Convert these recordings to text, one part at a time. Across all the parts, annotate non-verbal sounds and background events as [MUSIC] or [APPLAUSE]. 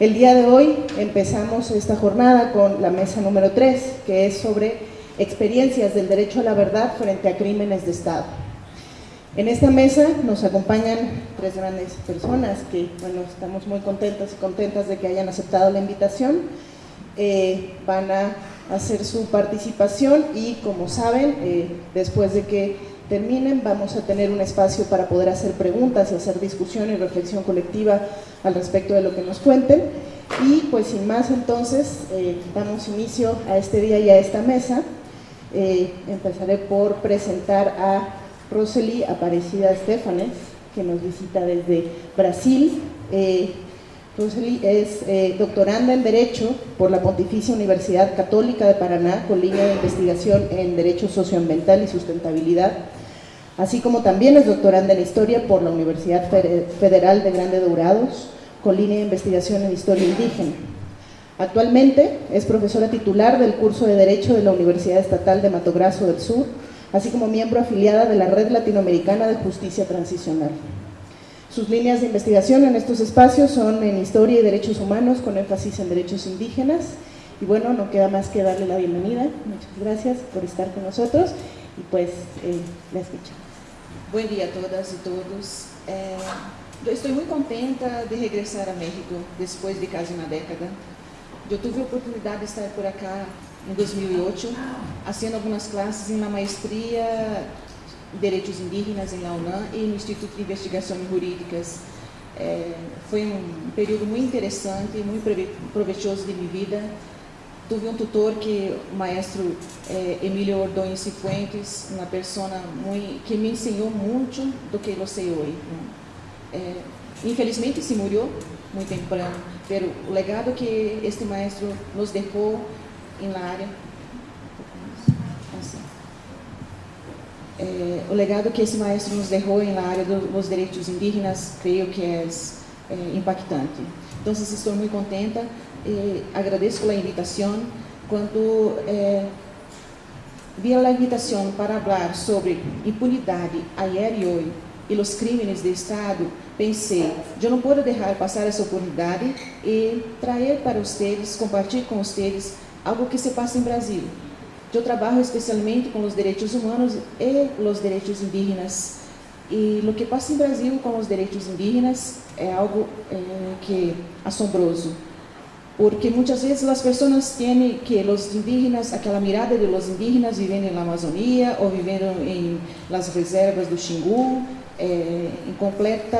El día de hoy empezamos esta jornada con la mesa número 3, que es sobre experiencias del derecho a la verdad frente a crímenes de Estado. En esta mesa nos acompañan tres grandes personas que, bueno, estamos muy contentas y contentas de que hayan aceptado la invitación. Eh, van a hacer su participación y, como saben, eh, después de que terminen vamos a tener un espacio para poder hacer preguntas y hacer discusión y reflexión colectiva al respecto de lo que nos cuenten. Y pues sin más entonces, eh, damos inicio a este día y a esta mesa. empezaré por presentar a Rosely Aparecida Estefanes, que nos visita desde Brasil. Eh, Rosely es eh, doctoranda en Derecho por la Pontificia Universidad Católica de Paraná, con línea de investigación en Derecho Socioambiental y Sustentabilidad, así como también es doctoranda en Historia por la Universidad Federal de Grande Dourados, con línea de investigación en Historia Indígena. Actualmente es profesora titular del curso de Derecho de la Universidad Estatal de Mato Grosso del Sur, así como miembro afiliada de la Red Latinoamericana de Justicia Transicional. Sus líneas de investigación en estos espacios son en Historia y Derechos Humanos, con énfasis en derechos indígenas. Y bueno, no queda más que darle la bienvenida. Muchas gracias por estar con nosotros y pues eh, la escuchamos. Buen día a todas y todos. Yo estoy muy contenta de regresar a México después de casi una década. Yo tuve oportunidad de estar por acá em 2008, haciendo algumas classes em uma maestria em Direitos Indígenas em la UNAM e no Instituto de Investigações Jurídicas. É, foi um período muito interessante, muito proveitoso de minha vida. Tive um tutor que, o maestro é, Emílio Ordonho Cifuentes, uma pessoa que me ensinou muito do que eu sei hoje. Infelizmente se morreu muito temprano, mas o legado que este maestro nos deixou em la área. O legado que esse maestro nos deixou em la área dos direitos indígenas, creio que é impactante. Então, estou muito contenta e agradeço pela invitação. Quando é, vi a invitação para falar sobre impunidade ayer e hoje e os crimes de Estado, pensei, eu não posso deixar passar essa oportunidade e trazer para vocês, compartilhar com vocês algo que se passa em Brasil. Eu trabalho especialmente com os direitos humanos e os direitos indígenas. E o que passa em Brasil com os direitos indígenas é algo é, que assombroso. porque muitas vezes as pessoas têm que os indígenas, aquela mirada de los indígenas vivendo na Amazônia ou vivendo em las reservas do Xingu, eh, completa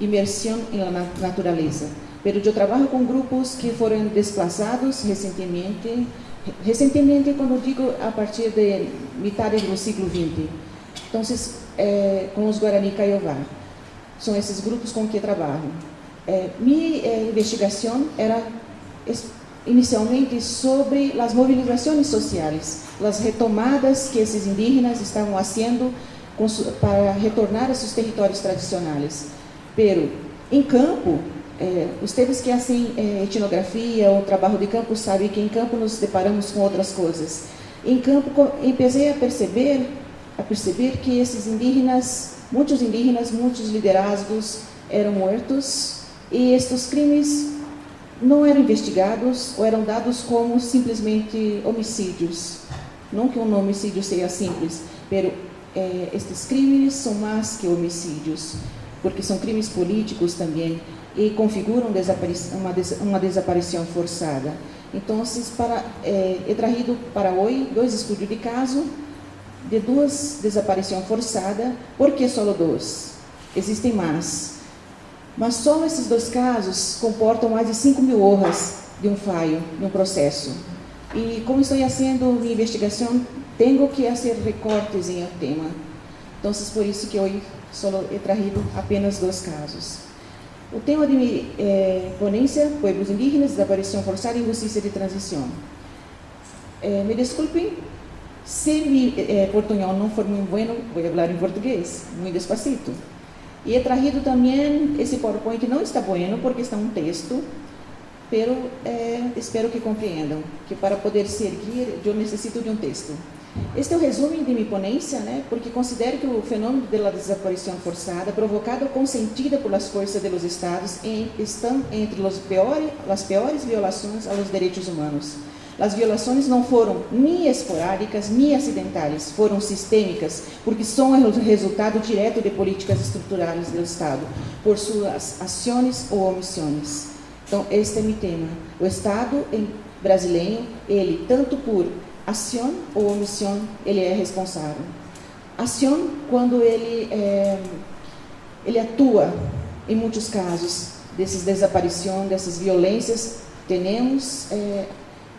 imersão na natureza. Mas eu trabalho com grupos que foram desplazados recentemente recentemente quando digo a partir de metade do século XX, Então, eh, con los guaraní caiová. São esses grupos com que trabalho. É, minha é, investigação era inicialmente sobre as mobilizações sociais, as retomadas que esses indígenas estavam fazendo para retornar a seus territórios tradicionais. Pero, em campo, os termos que assim é, etnografia ou trabalho de campo sabem que em campo nos deparamos com outras coisas. Em campo comecei a perceber, a perceber que esses indígenas, muitos indígenas, muitos liderazgos eram mortos e estes crimes não eram investigados ou eram dados como simplesmente homicídios. Não que um homicídio seja simples, mas é, estes crimes são mais que homicídios, porque são crimes políticos também e configuram uma, des uma desaparição forçada. Então, para, é, he trazido para hoje dois estudos de caso de duas desaparições forçadas. Por que só dois? Existem mais. Mas só esses dois casos comportam mais de 5 mil horas de um falho, de um processo. E como estou fazendo minha investigação, tenho que fazer recortes em o tema. Então, por isso que hoje só he trazido apenas dois casos. O tema de mi eh, ponencia, Pueblos Indígenas, Desaparición Forzada y Justicia de Transición. Eh, me desculpem se mi eh, portuñol não for muito bueno, vou falar em português, muito despacito. E he trazido também esse PowerPoint, não está bueno porque está um texto, pero eh, espero que compreendam que para poder seguir eu necessito de um texto. Este é o resumo de minha ponência, né? porque considero que o fenômeno da desaparição forçada, provocado ou consentida pelas forças dos Estados, em, estão entre piores, as piores violações aos direitos humanos. As violações não foram nem esporádicas nem acidentais, foram sistêmicas, porque são o resultado direto de políticas estruturais do Estado, por suas ações ou omissões. Então, este é meu tema. O Estado brasileiro, ele, tanto por ação ou omissão, ele é responsável. Ação, quando ele, é, ele atua, em muitos casos, dessas desaparições, dessas violências, temos é,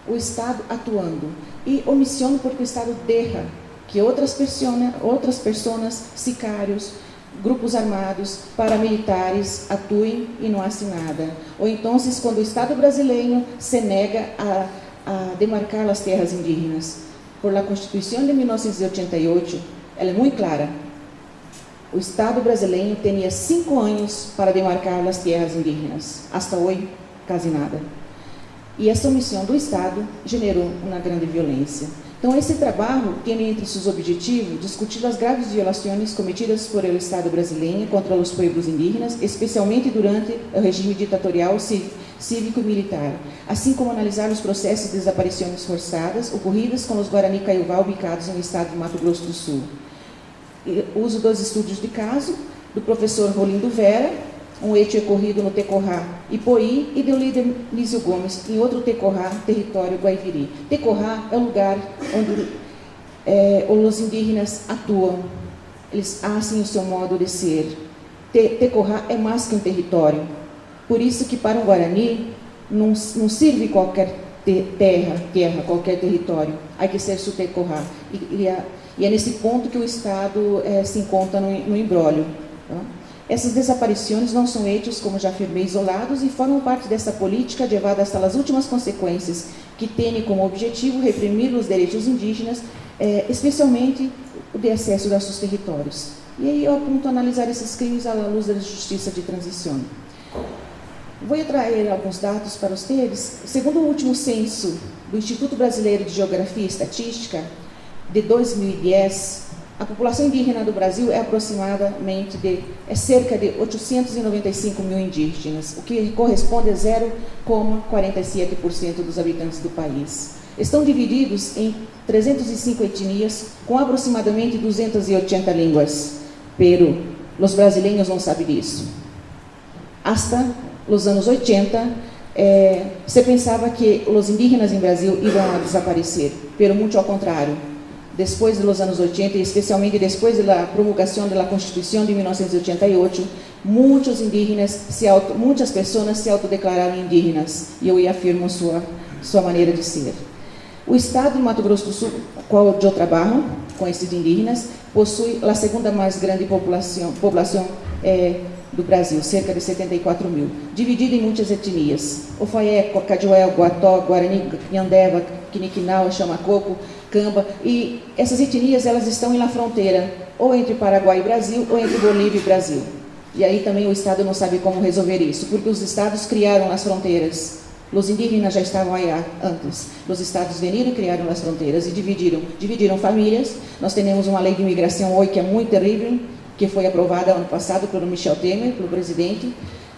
o Estado atuando. E omissão, porque o Estado deixa que outras pessoas, outras pessoas, sicários, grupos armados, paramilitares atuem e não hacen nada. Ou então, quando o Estado brasileiro se nega a a demarcar as terras indígenas. Por la Constituição de 1988, ela é muito clara. O Estado brasileiro tinha cinco anos para demarcar as terras indígenas. Hasta hoje, quase nada. E essa omissão do Estado gerou uma grande violência. Então, esse trabalho tem entre seus objetivos discutir as graves violações cometidas por el Estado brasileiro contra os povos indígenas, especialmente durante o regime ditatorial cívico-militar, assim como analisar os processos de desaparições forçadas ocorridas com os Guarani Caiuvá ubicados no estado de Mato Grosso do Sul. E uso dos estudos de caso do professor Rolindo Vera, um hecho ocorrido no Tecorrá Ipoí, e do líder Lísio Gomes, em outro Tecorrá, território Guaiviri. Tecorrá é o lugar onde é, os indígenas atuam, eles assem o seu modo de ser. Te, Tecorrá é mais que um território, por isso que para um Guarani não, não serve qualquer terra, terra, qualquer território, há que ser sutecorrar. E, e, é, e, é nesse ponto que o Estado é, se encontra no, no embrólio. Tá? Essas desaparições não são hechos, como já afirmei, isolados e formam parte dessa política levada hasta as últimas consequências, que tem como objetivo reprimir os direitos indígenas, é, especialmente o de acesso aos seus territórios. E aí eu aponto a analisar esses crimes à luz da justiça de transição. Vou trazer alguns dados para vocês. Segundo o último censo do Instituto Brasileiro de Geografia e Estatística, de 2010, a população indígena do Brasil é aproximadamente de é cerca de 895 mil indígenas, o que corresponde a 0,47% dos habitantes do país. Estão divididos em 305 etnias, com aproximadamente 280 línguas. Pero os brasileiros não sabem disso. Hasta nos anos 80, é, se pensava que os indígenas em Brasil iam desaparecer, pero muito ao contrário. Depois dos anos 80, e especialmente depois da promulgação da Constituição de 1988, muitos indígenas, se auto, pessoas se autodeclararam indígenas, e eu afirmo sua, sua maneira de ser. O estado de Mato Grosso do Sul, qual eu trabalho com esses indígenas, possui a segunda mais grande população, população é, do Brasil, cerca de 74 mil, dividido em muitas etnias. Ofaé, Cajuel, Guató, Guarani, Nhandeva, Quiniquinau, Chamacoco, Camba, e essas etnias elas estão na fronteira, ou entre Paraguai e Brasil, ou entre Bolívia e Brasil. E aí também o Estado não sabe como resolver isso, porque os Estados criaram as fronteiras. Os indígenas já estavam aí antes. Os Estados vieram e criaram as fronteiras e dividiram, dividiram famílias. Nós temos uma lei de imigração hoje que é muito terrível, que foi aprovada ano passado pelo Michel Temer, pelo presidente,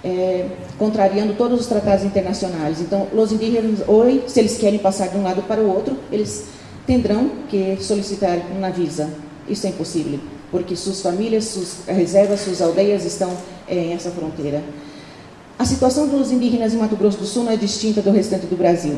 é, contrariando todos os tratados internacionais. Então, os indígenas, hoje, se eles querem passar de um lado para o outro, eles terão que solicitar uma visa. Isso é impossível, porque suas famílias, suas reservas, suas aldeias estão é, essa fronteira. A situação dos indígenas em Mato Grosso do Sul não é distinta do restante do Brasil.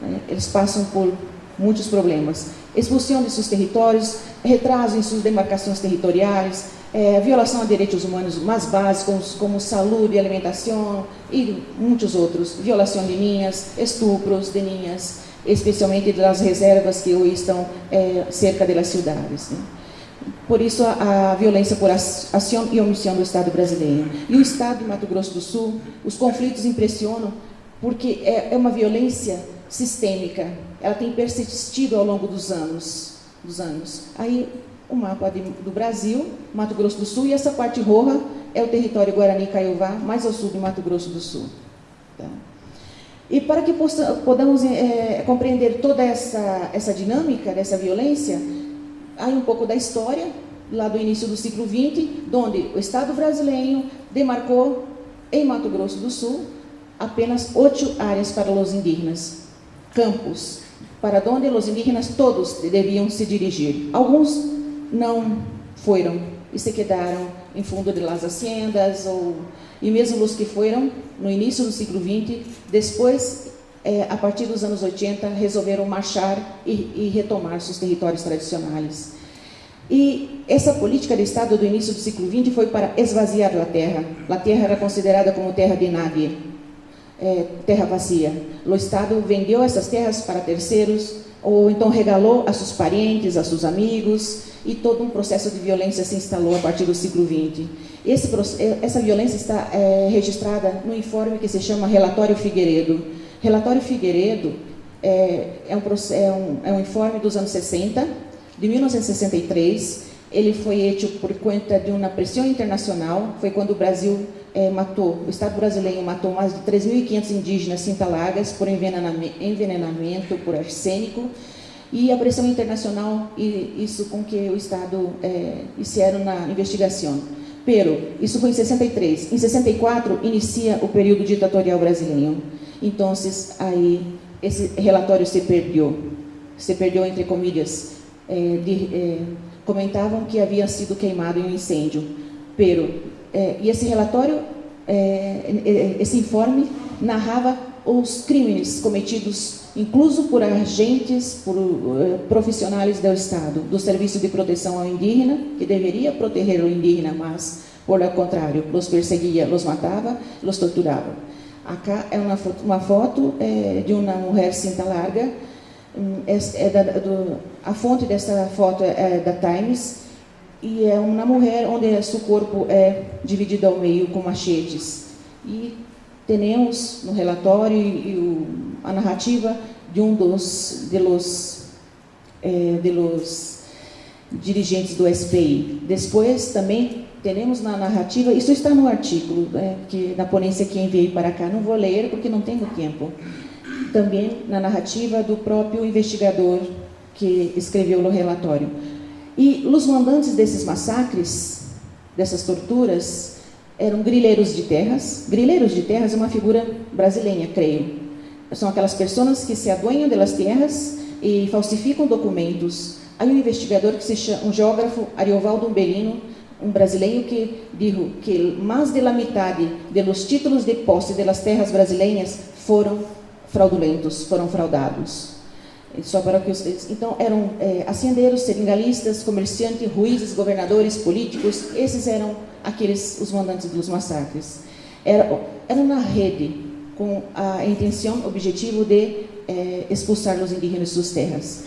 Né? Eles passam por muitos problemas. Expulsão de seus territórios, retraso em suas demarcações territoriais, é, violação a direitos humanos mais básicos, como saúde, alimentação e muitos outros, violação de linhas, estupros de linhas, especialmente das reservas que hoje estão é, cerca das cidades. Né? Por isso, a, a, violência por ação e omissão do Estado brasileiro. E o Estado de Mato Grosso do Sul, os conflitos impressionam porque é, é uma violência sistêmica. Ela tem persistido ao longo dos anos. Dos anos. Aí o mapa de, do Brasil, Mato Grosso do Sul, e essa parte roja é o território Guarani Caiová, mais ao sul de Mato Grosso do Sul. Tá? E para que possa, podamos é, compreender toda essa, essa dinâmica dessa violência, há um pouco da história, lá do início do século XX, onde o Estado brasileiro demarcou em Mato Grosso do Sul apenas oito áreas para os indígenas, campos, para onde os indígenas todos deviam se dirigir. Alguns não foram e se quedaram em fundo de las haciendas ou e mesmo os que foram no início do século XX, depois, é, a partir dos anos 80, resolveram marchar e, e retomar seus territórios tradicionais. E essa política de Estado do início do século XX foi para esvaziar a terra. A terra era considerada como terra de nadie, é, terra vazia. O Estado vendeu essas terras para terceiros, ou então regalou a seus parentes, a seus amigos, e todo um processo de violência se instalou a partir do século XX. Esse, eh, essa violência está é, registrada no informe que se chama Relatório Figueiredo. Relatório Figueiredo é, é, um, é, um, um informe dos anos 60, de 1963. Ele foi feito por conta de uma pressão internacional. Foi quando o Brasil é, matou, o Estado brasileiro matou mais de 3.500 indígenas cintalagas por envenenamento, envenenamento por arsênico e a pressão internacional e isso com que o Estado é, hicieron na investigação. Pero, isso foi em 63. Em 64, inicia o período ditatorial brasileiro. Então, aí, esse relatório se perdeu. Se perdeu, entre comilhas. É, de, é, comentavam que havia sido queimado em um incêndio. Pero, é, e esse relatório, é, é, esse informe, narrava os crimes cometidos, incluso por agentes, por profissionais do Estado, do Serviço de Proteção ao Indígena, que deveria proteger o indígena, mas, por o contrário, os perseguia, os matava, os torturava. Acá é uma foto, uma foto é, de uma mulher cinta larga, é, é da, do, a fonte dessa foto é da Times, e é uma mulher onde seu corpo é dividido ao meio com machetes. E temos no relatório e, a narrativa de um dos de los, eh, de los dirigentes do SPI. Depois também temos na narrativa, isso está no artigo né, que na ponência que enviei para cá, não vou ler porque não tenho tempo. Também na narrativa do próprio investigador que escreveu o relatório. E os mandantes desses massacres, dessas torturas, eram grileiros de terras. Grileiros de terras é uma figura brasileira, creio. São aquelas pessoas que se adueñam das terras e falsificam documentos. Há um investigador que se chama, um geógrafo, Ariovaldo Umbelino, um brasileiro que disse que mais de la metade dos títulos de posse das terras brasileiras foram fraudulentos, foram fraudados. Só para que vocês, então eram é, haciendeiros, seringalistas, comerciantes, juízes, governadores, políticos. Esses eram aqueles os mandantes dos massacres. Era, era uma rede com a intenção, objetivo de é, expulsar os indígenas das terras.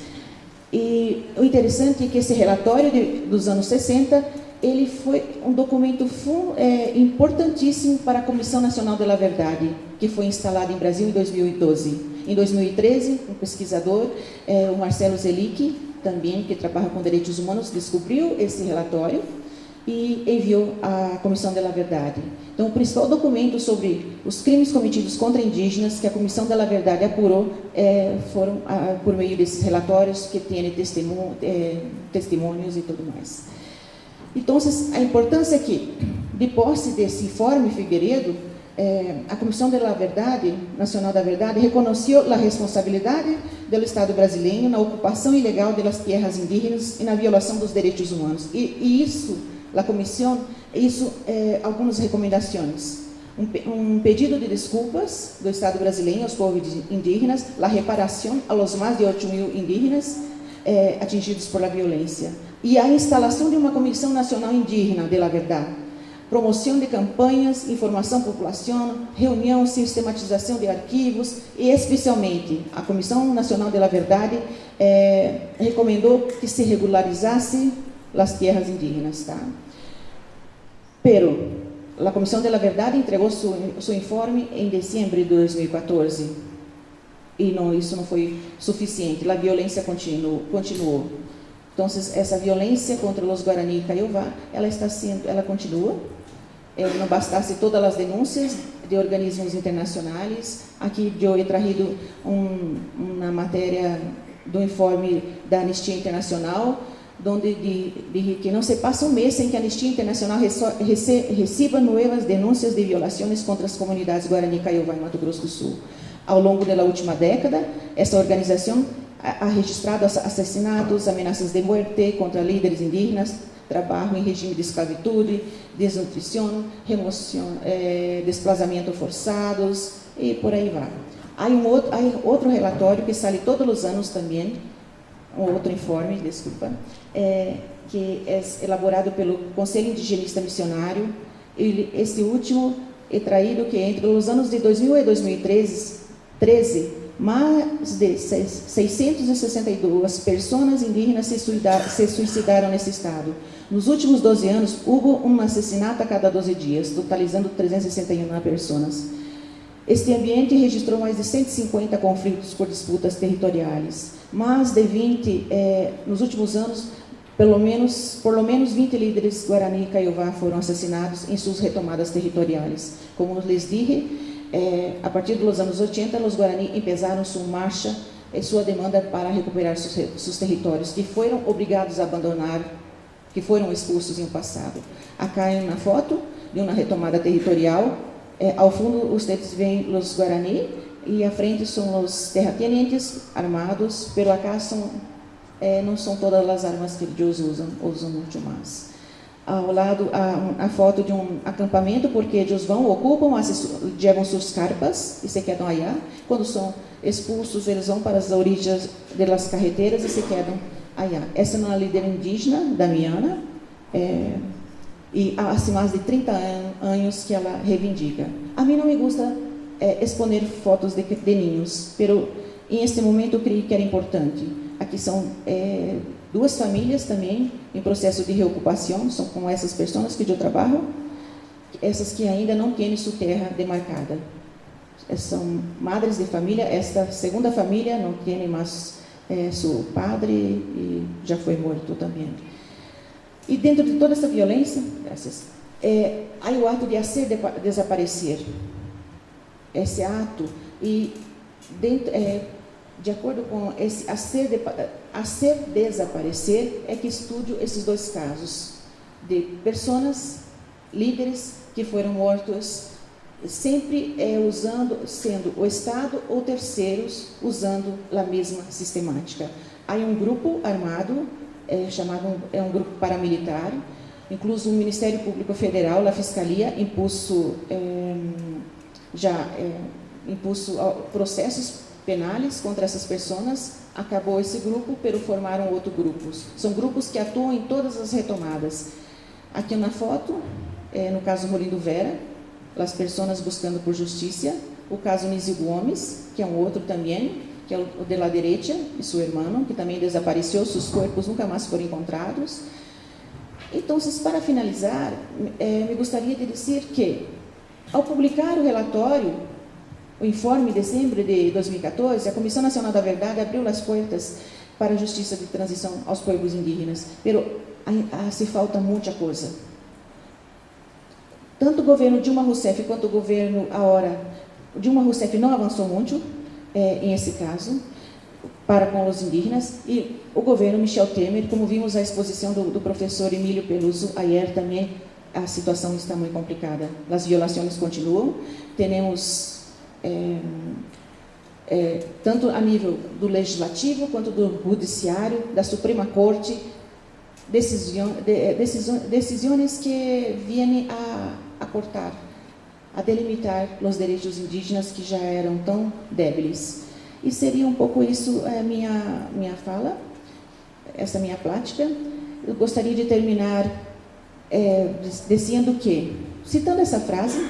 E o interessante é que esse relatório de, dos anos 60 ele foi um documento é, importantíssimo para a Comissão Nacional da Verdade, que foi instalada em Brasil em 2012. Em 2013, um pesquisador, é, o Marcelo Zelic, também que trabalha com direitos humanos, descobriu esse relatório e enviou à Comissão da Verdade. Então, o principal documento sobre os crimes cometidos contra indígenas que a Comissão da Verdade apurou é, foram a, por meio desses relatórios que têm testemunho, é, testemunhos e tudo mais. Então, a importância aqui, de posse desse informe Figueiredo, é, a Comissão da Verdade, Nacional da Verdade, reconheceu a responsabilidade do Estado brasileiro na ocupação ilegal das terras indígenas e na violação dos direitos humanos. E, e isso a comissão isso é, algumas recomendações. Um, um, pedido de desculpas do Estado brasileiro aos povos indígenas, a reparação aos mais de 8 mil indígenas é, atingidos por la violência e a instalação de uma Comissão Nacional Indígena de la Verdade, promoção de campanhas, informação à população, reunião, sistematização de arquivos e, especialmente, a Comissão Nacional de la Verdade é, recomendou que se regularizasse as terras indígenas. Tá? Pero a Comissão de la Verdade entregou seu, seu informe em dezembro de 2014 e não, isso não foi suficiente. A violência continuou. continuou. Então, essa violência contra os Guarani e Caiová, ela está sendo, ela continua. É, não bastasse todas as denúncias de organismos internacionais. Aqui eu he trazido um, uma matéria do informe da Anistia Internacional, onde diz que não se passa um mês sem que a Anistia Internacional receba novas denúncias de violações contra as comunidades Guarani Caiová e Mato Grosso do Sul. Ao longo da última década, essa organização ha registrado assassinatos, ameaças de morte contra líderes indígenas, trabalho em regime de escravitude, desnutrição, remoção, eh, desplazamento forçados e por aí vai. Há um outro, há outro relatório que sai todos os anos também, um outro informe, desculpa, é, que é elaborado pelo Conselho Indigenista Missionário. Ele, esse último é traído que entre os anos de 2000 e 2013, 13, mais de 662 pessoas indígenas se suicidaram, se suicidaram nesse estado. Nos últimos 12 anos, houve um assassinato a cada 12 dias, totalizando 361 pessoas. Este ambiente registrou mais de 150 conflitos por disputas territoriais. Mais de 20, eh, nos últimos anos, pelo menos, por lo menos 20 líderes Guarani e Caiová foram assassinados em suas retomadas territoriais. Como lhes dije, eh, a partir dos anos 80, os Guarani empezaram sua marcha e sua demanda para recuperar seus, seus territórios, que foram obrigados a abandonar, que foram expulsos um passado. Acá uma foto de uma retomada territorial é, ao fundo, ustedes veem os Guarani e à frente são os terratenientes armados, pero acá são, é, não são todas as armas que eles usam, usam muito mais. Ao lado, a, a foto de um acampamento, porque eles vão, ocupam, levam suas carpas e se quedam aí. Quando são expulsos, eles vão para as origens das carreteiras e se quedam aí. Essa é uma líder indígena, Damiana, é, e há assim, mais de 30 anos que ela reivindica. A mim não me gusta é, exponer fotos de, de ninhos, pero em este momento eu creio que era importante. Aqui são é, duas famílias também em processo de reocupação, são com essas pessoas que eu trabalho, essas que ainda não têm sua terra demarcada. São madres de família, esta segunda família não tem mais é, seu padre e já foi morto também. E dentro de toda essa violência, graças, é, há o ato de hacer de, desaparecer. Esse ato, e dentro, é, de acordo com esse de, hacer desaparecer, é que estudo esses dois casos de pessoas, líderes que foram mortos, sempre é, usando, sendo o Estado ou terceiros, usando a mesma sistemática. Há um grupo armado é chamado é um grupo paramilitar, incluso o Ministério Público Federal, a Fiscalia, impulso é, já é, impulso processos penais contra essas pessoas. Acabou esse grupo, pero formaram outros grupos. São grupos que atuam em todas as retomadas. Aqui na foto, é, no caso Molindo Vera, as pessoas buscando por justiça. O caso Nizio Gomes, que é um outro também, que é o de la derecha e seu irmão, que também desapareceu, seus corpos nunca mais foram encontrados. Então, para finalizar, eh, me gostaria de dizer que, ao publicar o relatório, o informe de dezembro de 2014, a Comissão Nacional da Verdade abriu as portas para a justiça de transição aos povos indígenas, mas se falta muita coisa. Tanto o governo Dilma Rousseff quanto o governo, agora, Dilma Rousseff não avançou muito, é, em esse caso, para com os indígenas, e o governo Michel Temer, como vimos a exposição do, do professor Emílio Peluso ayer também, a situação está muito complicada. As violações continuam, temos é, é, tanto a nível do legislativo quanto do judiciário, da Suprema Corte, decisões, de, decisões que vêm a, a cortar a delimitar os direitos indígenas que já eram tão débeis. E seria um pouco isso a eh, minha, minha fala, essa minha plática. Eu gostaria de terminar é, dizendo que, citando essa frase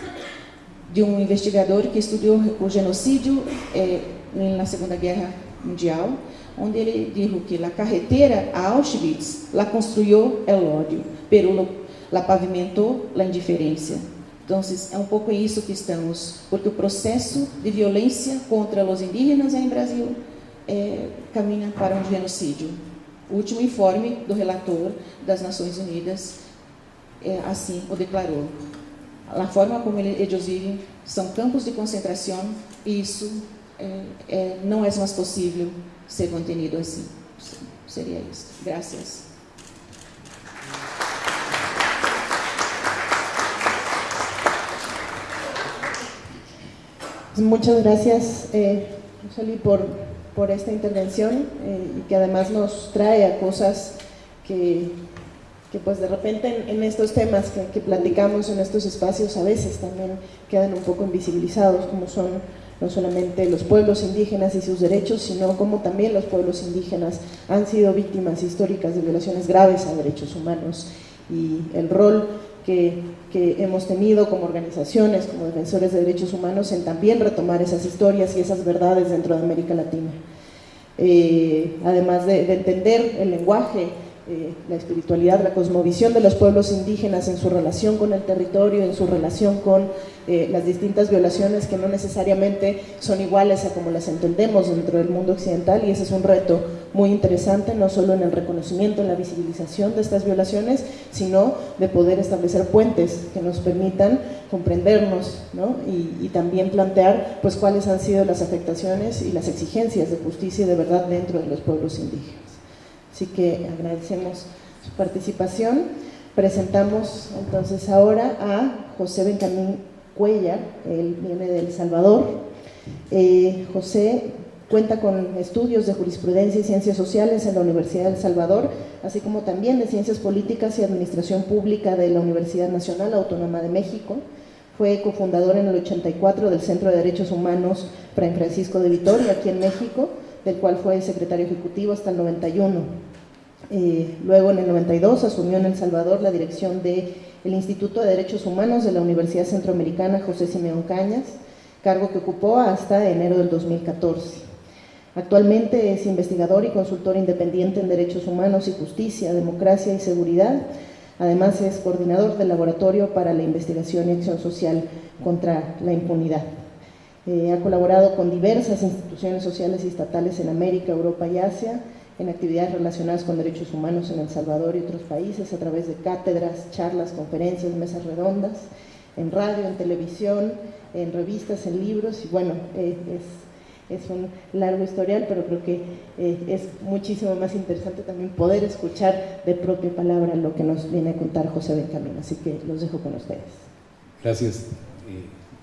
de um investigador que estudou o genocídio é, na Segunda Guerra Mundial, onde ele disse que a carretera a Auschwitz la construiu el ódio, pero la pavimentou la indiferença. Então, é um pouco isso que estamos, porque o processo de violência contra os indígenas em Brasil é, caminha para um genocídio. O último informe do relator das Nações Unidas é, assim o declarou. A forma como eles vivem são campos de concentração e isso é, é, não é mais possível ser mantenido assim. Seria isso. Graças. Muchas gracias, eh, por, por esta intervención eh, que además nos trae a cosas que, que pues de repente en, estos temas que, platicamos en estos espacios a veces también quedan un poco invisibilizados, como son no solamente los pueblos indígenas y sus derechos, sino como también los pueblos indígenas han sido víctimas históricas de violaciones graves a derechos humanos y el rol que, hemos tenido como organizaciones, como defensores de derechos humanos, en también retomar esas historias y esas verdades dentro de América Latina. Eh, además de, de, entender el lenguaje eh, la espiritualidad, la cosmovisión de los pueblos indígenas en su relación con el territorio, en su relación con eh, las distintas violaciones que no necesariamente son iguales a como las entendemos dentro del mundo occidental y ese es un reto muy interesante, no solo en el reconocimiento, en la visibilización de estas violaciones, sino de poder establecer puentes que nos permitan comprendernos ¿no? y, y también plantear pues, cuáles han sido las afectaciones y las exigencias de justicia y de verdad dentro de los pueblos indígenas. Así que agradecemos su participación. Presentamos entonces ahora a José Benjamín Cuellar, él viene de El Salvador. Eh, José cuenta con estudios de jurisprudencia y ciencias sociales en la Universidad de El Salvador, así como también de ciencias políticas y administración pública de la Universidad Nacional Autónoma de México. Fue cofundador en el 84 del Centro de Derechos Humanos Fray Francisco de Vitoria, aquí en México, del cual fue secretario ejecutivo hasta el 91. Eh, luego, en el 92, asumió en El Salvador la dirección del Instituto de Derechos Humanos de la Universidad Centroamericana José Simeón Cañas, cargo que ocupó hasta enero del 2014. Actualmente es investigador y consultor independiente en derechos humanos y justicia, democracia y seguridad. Además es coordinador del Laboratorio para la Investigación y Acción Social contra la Impunidad. Eh, ha colaborado con diversas instituciones sociales y estatales en América, Europa y Asia, en actividades relacionadas con derechos humanos en El Salvador y otros países a través de cátedras, charlas, conferencias, mesas redondas, en radio, en televisión, en revistas, en libros y bueno, eh, es, un largo historial, pero creo que eh, es muchísimo más interesante también poder escuchar de propia palabra lo que nos viene a contar José Benjamín, así que los dejo con ustedes. Gracias.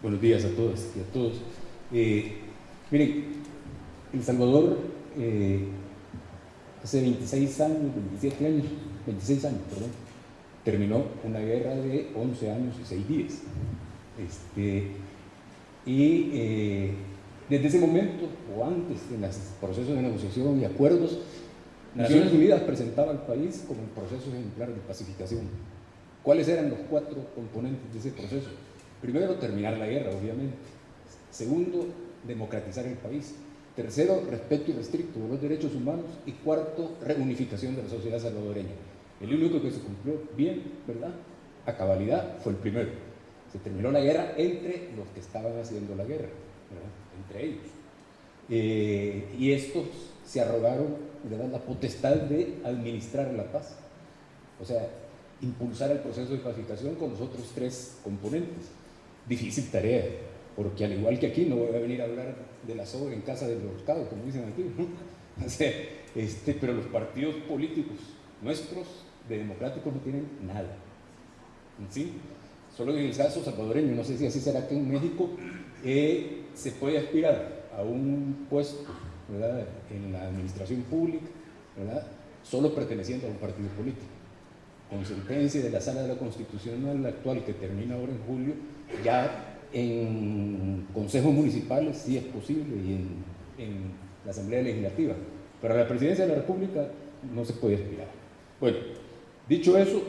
Buenos días a todas y a todos. Eh, miren, El Salvador eh, hace 26 años, 27 años, 26 años, perdón, terminó una guerra de 11 años y 6 días. Este, y eh, desde ese momento, o antes, en los procesos de negociación y acuerdos, Naciones Unidas presentaba al país como un proceso ejemplar de pacificación. ¿Cuáles eran los cuatro componentes de ese proceso? Primero, terminar la guerra, obviamente. Segundo, democratizar el país. Tercero, respeto irrestricto de los derechos humanos. Y cuarto, reunificación de la sociedad salvadoreña. El único que se cumplió bien, ¿verdad? A cabalidad fue el primero. Se terminó la guerra entre los que estaban haciendo la guerra, ¿verdad? Entre ellos. Eh, y estos se arrogaron ¿verdad? la potestad de administrar la paz. O sea, impulsar el proceso de pacificación con los otros tres componentes difícil tarea, porque al igual que aquí no voy a venir a hablar de la sobra en casa del horcado, como dicen aquí, [LAUGHS] este, pero los partidos políticos nuestros de democráticos no tienen nada. ¿Sí? Solo en el caso salvadoreño, no sé si así será que en México eh, se puede aspirar a un puesto en la administración pública, ¿verdad? solo perteneciendo a un partido político. Con sentencia de la Sala de la Constitucional actual que termina ahora en julio, ya en consejos municipales sí es posible y en, la Asamblea Legislativa, pero a la Presidencia de la República no se puede aspirar. Bueno, dicho eso,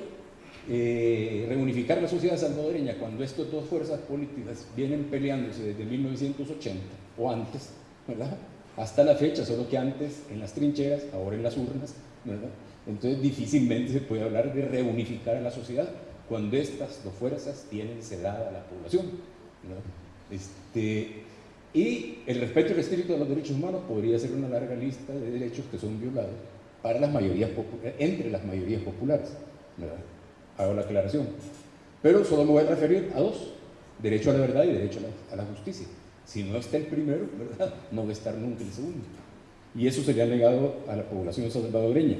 eh, reunificar la sociedad salvadoreña cuando estas dos fuerzas políticas vienen peleándose desde 1980 o antes, ¿verdad? Hasta la fecha, solo que antes en las trincheras, ahora en las urnas, ¿verdad? Entonces difícilmente se puede hablar de reunificar a la sociedad cuando estas dos fuerzas tienen sedada a la población. Este, y el respeto y restricto de los derechos humanos podría ser una larga lista de derechos que son violados para las mayorías entre las mayorías populares. Hago la aclaración. Pero solo me voy a referir a dos, derecho a la verdad y derecho a la, justicia. Si no está el primero, ¿verdad? no va a estar nunca el segundo. Y eso sería legado a la población salvadoreña.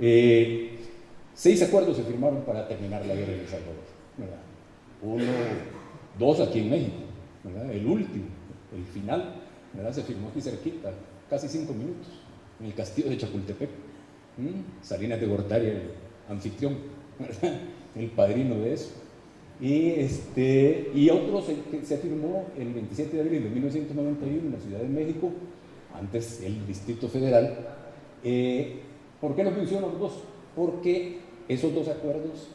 Eh, seis acuerdos se firmaron para terminar la guerra en El Salvador. Uno, dos aquí en México. El último, el final, se firmó aquí cerquita, casi cinco minutos, en el castillo de Chapultepec. Salinas de Gortari, el anfitrión, el padrino de eso. Y, este, y otro se, se firmó el 27 de abril de 1991 en la Ciudad de México, antes el Distrito Federal. Eh, ¿Por qué no funcionan los dos? Porque esos dos acuerdos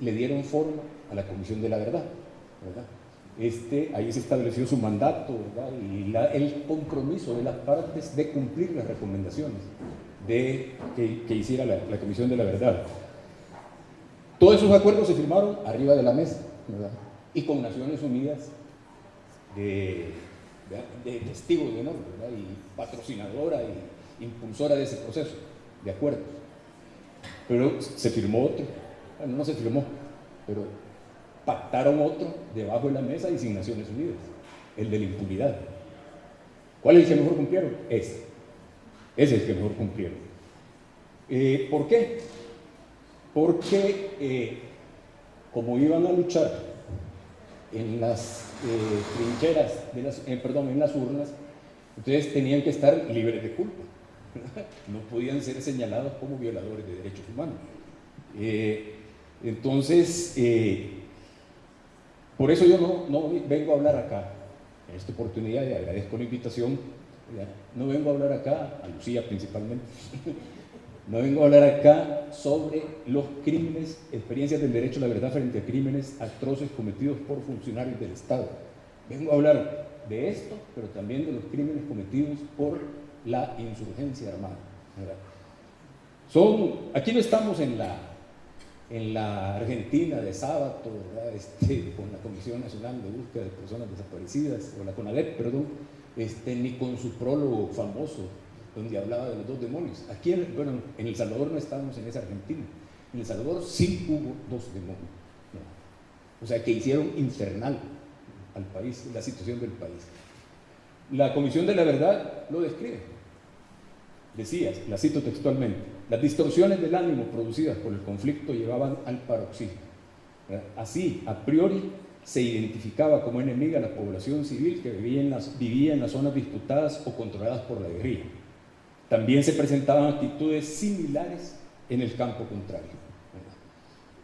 le dieron forma a la Comisión de la Verdad. Este, ahí se estableció su mandato y el compromiso de las partes de cumplir las recomendaciones de, que, hiciera la, Comisión de la Verdad. Todos esos acuerdos se firmaron arriba de la mesa y con Naciones Unidas de, testigos de honor y patrocinadora y impulsora de ese proceso de acuerdos. Pero se firmó otro, bueno, no se firmó, pero pactaron otro debajo de la mesa y sin Naciones Unidas, el de la impunidad. ¿Cuál es el que mejor cumplieron? Ese. Ese es el que mejor cumplieron. Eh, ¿Por qué? Porque eh, como iban a luchar en las eh, trincheras, perdón, en las urnas, entonces tenían que estar libres de culpa. No podían ser señalados como violadores de derechos humanos. entonces, por eso yo no, vengo a hablar acá, en esta oportunidad, y agradezco la invitación, no vengo a hablar acá, a Lucía principalmente, [LAUGHS] no vengo a hablar acá sobre los crímenes, experiencias del derecho a la verdad frente a crímenes atroces cometidos por funcionarios del Estado. Vengo a hablar de esto, pero también de los crímenes cometidos por la insurgencia armada. Son, aquí no estamos en la en la Argentina de Sábato, [LAUGHS] este, con la Comisión Nacional de Búsqueda de Personas Desaparecidas, o la CONADEP, perdón, este, ni con su prólogo famoso, donde hablaba de los dos demonios. Aquí, en, bueno, en El Salvador no estábamos en esa Argentina. En El Salvador sí hubo dos demonios. O sea, que hicieron infernal al país, la situación del país. La Comisión de la Verdad lo describe. Decía, la cito textualmente, las distorsiones del ánimo producidas por el conflicto llevaban al paroxismo. Así, a priori, se identificaba como enemiga la población civil que vivía en, las, vivía en las zonas disputadas o controladas por la guerrilla. También se presentaban actitudes similares en el campo contrario.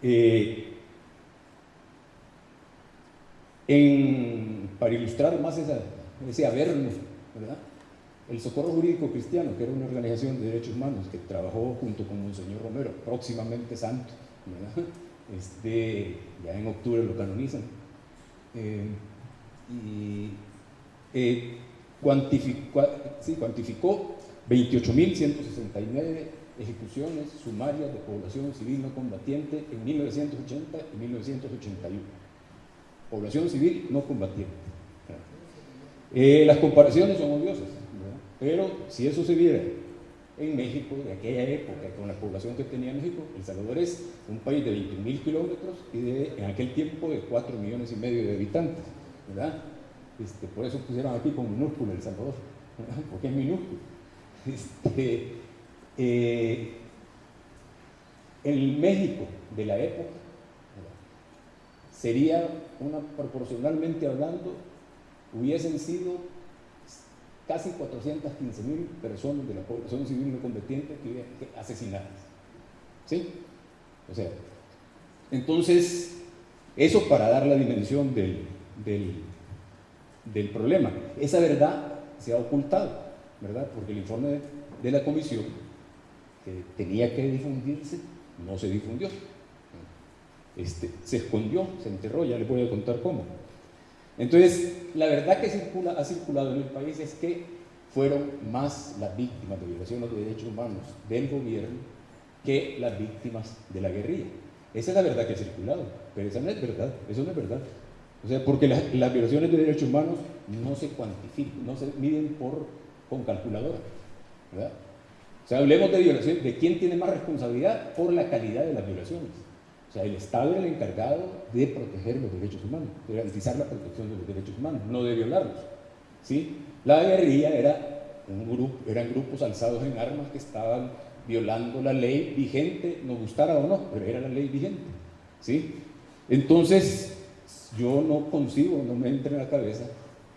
Eh, para ilustrar más esa, ese averno, ¿verdad? El Socorro Jurídico Cristiano, que era una organización de derechos humanos que trabajó junto con Monseñor Romero, próximamente santo, este, ya en octubre lo canonizan, eh, y eh, cuantificó, sí, cuantificó 28.169 ejecuciones sumarias de población civil no combatiente en 1980 y 1981. Población civil no combatiente. Eh, las comparaciones son odiosas. Pero si eso se viera en México, de aquella época, con la población que tenía México, El Salvador es un país de 21.000 kilómetros y de, en aquel tiempo de 4 millones y medio de habitantes, ¿verdad? Este, por eso pusieron aquí con minúsculo El Salvador, [LAUGHS] porque es minúsculo. Este, eh, el México de la época sería una, proporcionalmente hablando, hubiesen sido casi 415 mil personas de la población civil no combatiente que asesinadas. ¿Sí? O sea, entonces, eso para dar la dimensión del, del, problema. Esa verdad se ha ocultado, ¿verdad? Porque el informe de, la comisión, que tenía que difundirse, no se difundió. Este, se escondió, se enterró, ya les voy a contar cómo. Entonces, la verdad que circula, ha circulado en el país es que fueron más las víctimas de violaciones de derechos humanos del gobierno que las víctimas de la guerrilla. Esa es la verdad que ha circulado, pero esa no es verdad, eso no es verdad. O sea, porque las, violaciones de derechos humanos no se cuantifican, no se miden por, con calculadora. ¿verdad? O sea, hablemos de violación, de quién tiene más responsabilidad por la calidad de las violaciones. Sea, el Estado era el encargado de proteger los derechos humanos, de garantizar la protección de los derechos humanos, no de violarlos. ¿sí? La guerrilla era un grupo, eran grupos alzados en armas que estaban violando la ley vigente, nos gustara o no, pero era la ley vigente. ¿sí? Entonces, yo no consigo, no me entra en la cabeza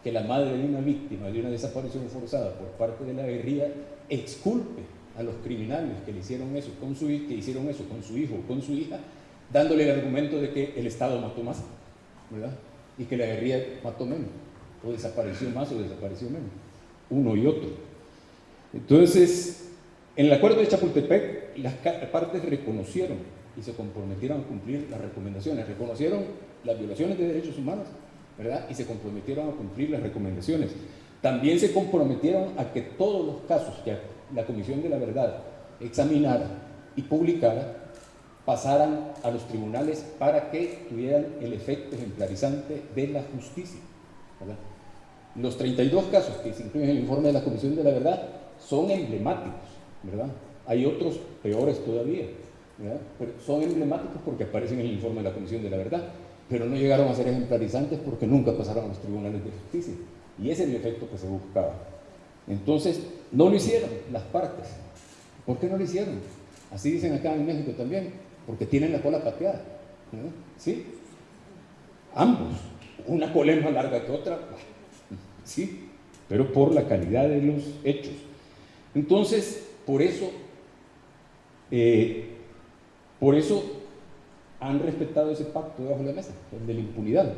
que la madre de una víctima de una desaparición forzada por parte de la guerrilla exculpe a los criminales que le hicieron eso con su, que hicieron eso con su hijo o con su hija, dándole el argumento de que el Estado mató más, ¿verdad? Y que la guerrilla mató menos, o desapareció más o desapareció menos, uno y otro. Entonces, en el acuerdo de Chapultepec, las partes reconocieron y se comprometieron a cumplir las recomendaciones, reconocieron las violaciones de derechos humanos, ¿verdad? Y se comprometieron a cumplir las recomendaciones. También se comprometieron a que todos los casos que la Comisión de la Verdad examinara y publicara pasaran a los tribunales para que tuvieran el efecto ejemplarizante de la justicia. Los 32 casos que se incluyen en el informe de la Comisión de la Verdad son emblemáticos, ¿verdad? Hay otros peores todavía, Pero son emblemáticos porque aparecen en el informe de la Comisión de la Verdad, pero no llegaron a ser ejemplarizantes porque nunca pasaron a los tribunales de justicia. Y ese es el efecto que se buscaba. Entonces, no lo hicieron las partes. ¿Por qué no lo hicieron? Así dicen acá en México también, porque tienen la cola pateada. ¿Sí? Ambos. Una cola es más larga que otra. Sí, pero por la calidad de los hechos. Entonces, por eso, eh, por eso han respetado ese pacto debajo de la mesa, el de la impunidad.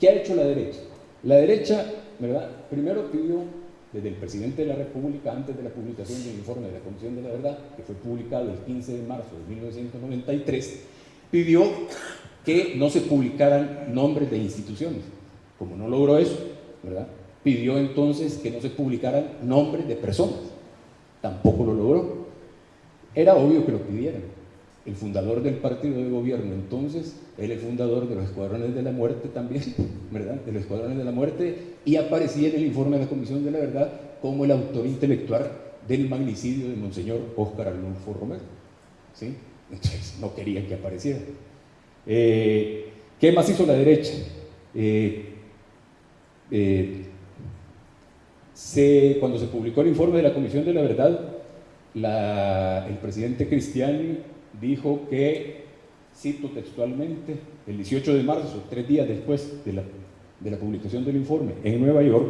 ¿Qué ha hecho la derecha? La derecha, ¿verdad? Primero pidió desde el presidente de la República, antes de la publicación del informe de la Comisión de la Verdad, que fue publicado el 15 de marzo de 1993, pidió que no se publicaran nombres de instituciones. Como no logró eso, ¿verdad? pidió entonces que no se publicaran nombres de personas. Tampoco lo logró. Era obvio que lo pidieran el fundador del partido de gobierno entonces, él es fundador de los escuadrones de la muerte también, [LAUGHS] ¿verdad? De los escuadrones de la muerte, y aparecía en el informe de la Comisión de la Verdad como el autor intelectual del magnicidio de Monseñor Óscar Arnulfo Romero. ¿Sí? [LAUGHS] Entonces no querían que apareciera. Eh, ¿Qué más hizo la derecha? Eh, eh, cuando se publicó el informe de la Comisión de la Verdad, el presidente Cristiani dijo que, cito textualmente, el 18 de marzo, tres días después de la, publicación del informe en Nueva York,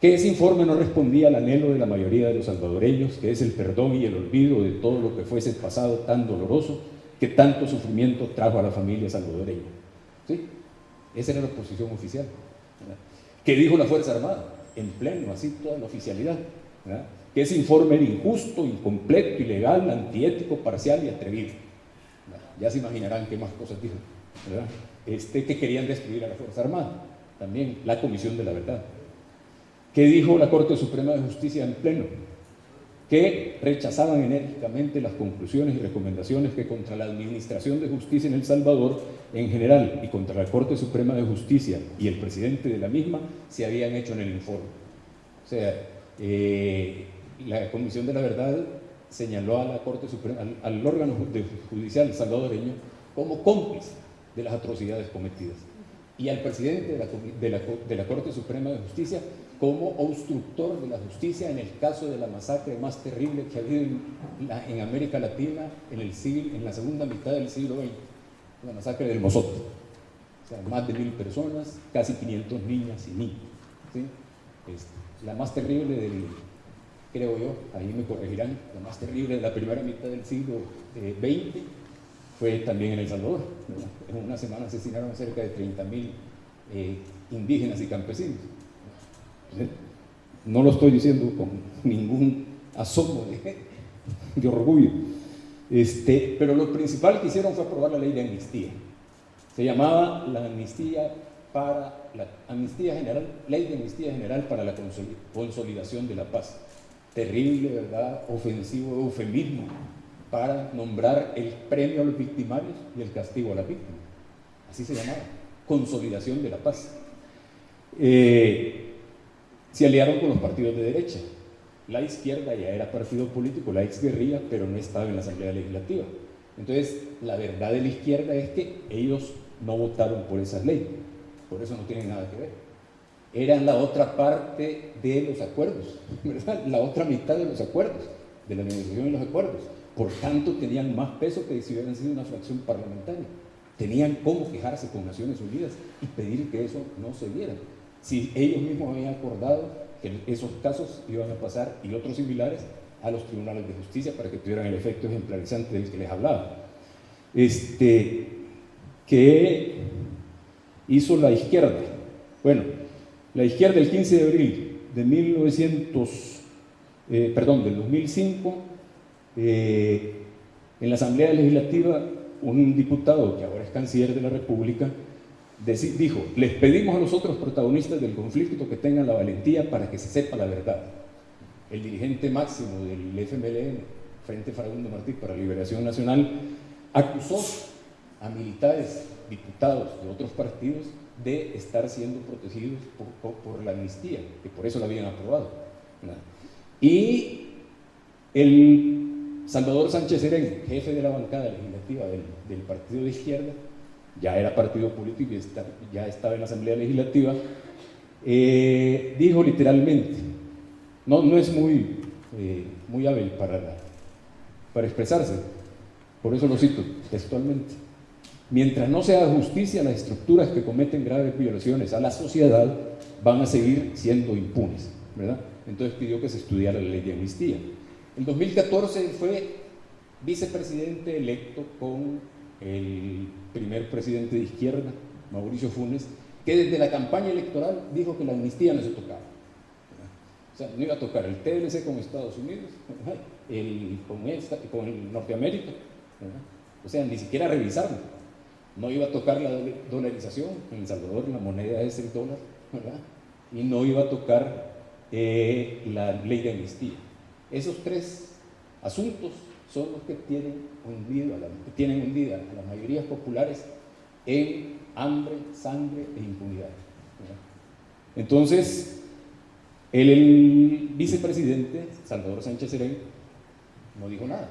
que ese informe no respondía al anhelo de la mayoría de los salvadoreños, que es el perdón y el olvido de todo lo que fuese pasado tan doloroso, que tanto sufrimiento trajo a la familia salvadoreña. ¿Sí? Esa era la posición oficial. ¿Qué dijo la Fuerza Armada? En pleno, así toda la oficialidad que ese informe era injusto, incompleto, ilegal, antiético, parcial y atrevido. Ya se imaginarán qué más cosas dijo. Este, que querían destruir a la Fuerza Armada, también la Comisión de la Verdad. ¿Qué dijo la Corte Suprema de Justicia en pleno? Que rechazaban enérgicamente las conclusiones y recomendaciones que contra la Administración de Justicia en El Salvador en general y contra la Corte Suprema de Justicia y el presidente de la misma se habían hecho en el informe. O sea, eh, la Comisión de la Verdad señaló a la Corte Suprema, al, órgano judicial salvadoreño como cómplice de las atrocidades cometidas y al presidente de la, la, Corte Suprema de Justicia como obstructor de la justicia en el caso de la masacre más terrible que ha habido en, América Latina en, el siglo, en la segunda mitad del siglo XX, la masacre del Mozote. O sea, más de mil personas, casi 500 niñas y niños. ¿sí? la más terrible del, creo yo, ahí me corregirán, la más terrible de la primera mitad del siglo XX eh, fue también en El Salvador. En una semana asesinaron cerca de 30.000 eh, indígenas y campesinos. No lo estoy diciendo con ningún asomo [LAUGHS] de, orgullo. Este, pero lo principal que hicieron fue aprobar la ley de amnistía. Se llamaba la amnistía para la amnistía general, ley de amnistía general para la consolidación de la paz terrible, ¿verdad? Ofensivo eufemismo para nombrar el premio a los victimarios y el castigo a la víctima. Así se llamaba, consolidación de la paz. Eh, se aliaron con los partidos de derecha. La izquierda ya era partido político, la ex guerrilla, pero no estaba en la Asamblea Legislativa. Entonces, la verdad de la izquierda es que ellos no votaron por esas leyes, por eso no tienen nada que ver. Eran la otra parte de los acuerdos. La otra mitad de los acuerdos, de la negociación y los acuerdos. Por tanto, tenían más peso que si hubieran sido una fracción parlamentaria. Tenían cómo quejarse con Naciones Unidas y pedir que eso no se diera. Si ellos mismos habían acordado que esos casos iban a pasar y otros similares a los tribunales de justicia para que tuvieran el efecto ejemplarizante del que les hablaba. Este, ¿Qué hizo la izquierda? Bueno, la izquierda el 15 de abril de 1900, eh, perdón, del 2005, eh, en la Asamblea Legislativa, un diputado que ahora es canciller de la República, dijo, les pedimos a los otros protagonistas del conflicto que tengan la valentía para que se sepa la verdad el dirigente máximo del FMLN, Frente Facundo Martí para la Liberación Nacional, acusó a militares, diputados de otros partidos de estar siendo protegidos por, la amnistía, que por eso la habían aprobado. Y el Salvador Sánchez Serén, jefe de la bancada legislativa del, partido de izquierda, ya era partido político y ya estaba en la Asamblea Legislativa, eh, dijo literalmente, no, no es muy, eh, muy hábil para, para expresarse. Por eso lo cito textualmente. Mientras no se haga justicia, las estructuras que cometen graves violaciones a la sociedad van a seguir siendo impunes. ¿verdad? Entonces pidió que se estudiara la ley de amnistía. En 2014 fue vicepresidente electo con el primer presidente de izquierda, Mauricio Funes, que desde la campaña electoral dijo que la amnistía no se tocaba. O sea, no iba a tocar el TLC con Estados Unidos, con el Norteamérica, o sea, ni siquiera revisarlo. No iba a tocar la dolarización, en El Salvador la moneda es el dólar, ¿verdad? y no iba a tocar eh, la ley de amnistía. Esos tres asuntos son los que tienen, hundido a la, tienen a las mayorías populares en hambre, sangre e impunidad. Entonces, el, vicepresidente, Salvador Sánchez Serén, no dijo nada.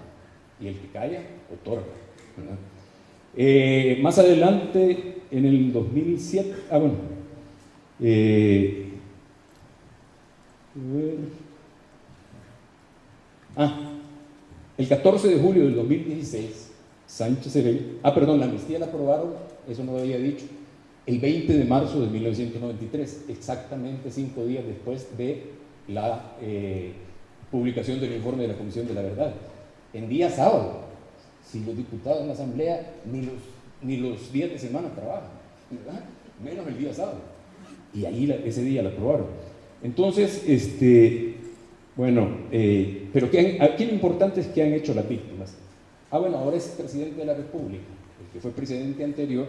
Y el que calla, otorga. Eh, más adelante, en el 2007, ah, bueno, eh, ah, el 14 de julio del 2016, Sánchez Serén, ah, perdón, la amnistía la aprobaron, eso no lo había dicho, el 20 de marzo de 1993, exactamente cinco días después de la eh, publicación del informe de la Comisión de la Verdad. En día sábado, si los diputados en la Asamblea ni los, ni los días de semana trabajan, menos el día sábado. Y ahí ese día la aprobaron. Entonces, este, bueno, eh, pero ¿qué, aquí lo importante es que han hecho las víctimas. Ah, bueno, ahora es presidente de la República, el que fue presidente anterior,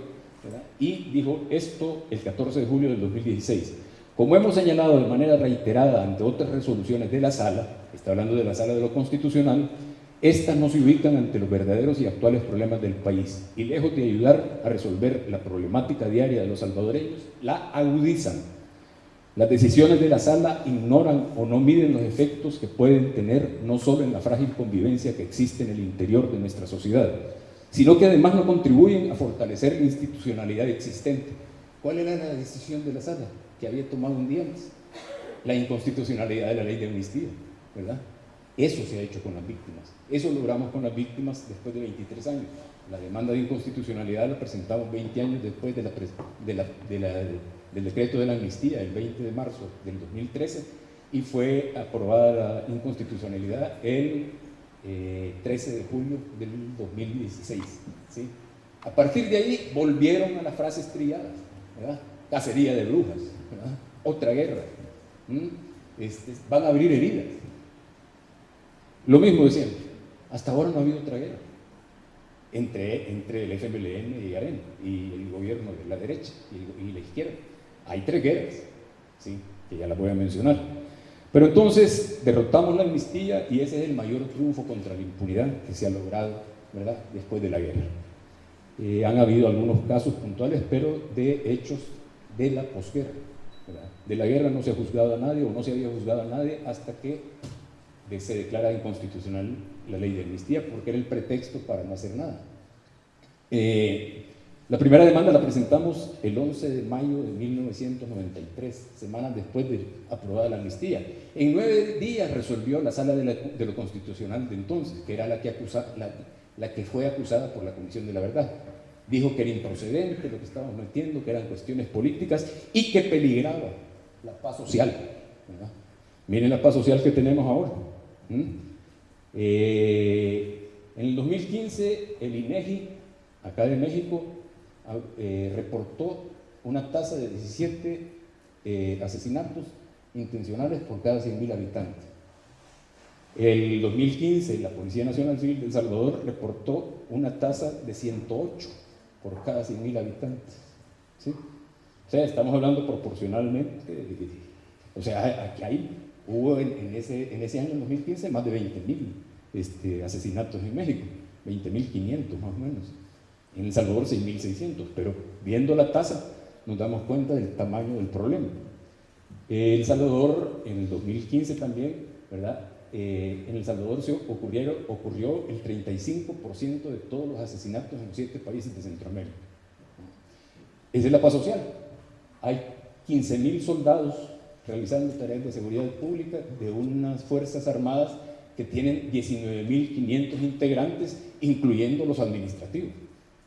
y dijo esto el 14 de julio del 2016. Como hemos señalado de manera reiterada ante otras resoluciones de la sala, está hablando de la sala de lo constitucional, estas no se ubican ante los verdaderos y actuales problemas del país y lejos de ayudar a resolver la problemática diaria de los salvadoreños, la agudizan. Las decisiones de la sala ignoran o no miden los efectos que pueden tener no solo en la frágil convivencia que existe en el interior de nuestra sociedad, sino que además no contribuyen a fortalecer la institucionalidad existente. ¿Cuál era la decisión de la sala que había tomado un día más? La inconstitucionalidad de la ley de amnistía, ¿verdad? Eso se ha hecho con las víctimas. Eso logramos con las víctimas después de 23 años. La demanda de inconstitucionalidad la presentamos 20 años después de del decreto de la amnistía, el 20 de marzo del 2013, y fue aprobada la inconstitucionalidad el 13 eh, de julio del 2016. ¿sí? A partir de ahí volvieron a las frases trilladas, cacería de brujas, otra guerra, este, van a abrir heridas. Lo mismo de hasta ahora no ha habido otra guerra entre, entre el FMLN y AREN y el gobierno de la derecha y, la izquierda. Hay tres guerras, ¿sí? que ya las voy a mencionar. Pero entonces derrotamos la amnistía y ese es el mayor triunfo contra la impunidad que se ha logrado ¿verdad? después de la guerra. Eh, han habido algunos casos puntuales, pero de hechos de la posguerra. De la guerra no se ha juzgado a nadie o no se había juzgado a nadie hasta que se declara inconstitucional la ley de amnistía porque era el pretexto para no hacer nada. Eh, la primera demanda la presentamos el 11 de mayo de 1993, semanas después de aprobada la amnistía. En nueve días resolvió la sala de, lo constitucional de entonces, que era la que, la fue acusada por la Comisión de la Verdad. Dijo que era improcedente lo que estábamos metiendo, que eran cuestiones políticas y que peligraba la paz social. Miren la paz social que tenemos ahora. Eh, en el 2015 el INEGI, acá de México, eh, reportó una tasa de 17 eh, asesinatos intencionales por cada 100.000 habitantes. El 2015 la Policía Nacional Civil de El Salvador reportó una tasa de 108 por cada 100.000 habitantes. ¿sí? O sea, estamos hablando proporcionalmente, o sea, aquí hay, hubo en, ese, en ese año, 2015, más de 20.000 este, asesinatos en México, 20.500 más o menos. En El Salvador 6.600, pero viendo la tasa nos damos cuenta del tamaño del problema. El Salvador en el 2015 también, ¿verdad? Eh, en El Salvador se ocurrió el 35% de todos los asesinatos en los siete países de Centroamérica. Esa es la paz social. Hay 15.000 soldados realizando tareas de seguridad pública de unas Fuerzas Armadas que tienen 19.500 integrantes, incluyendo los administrativos.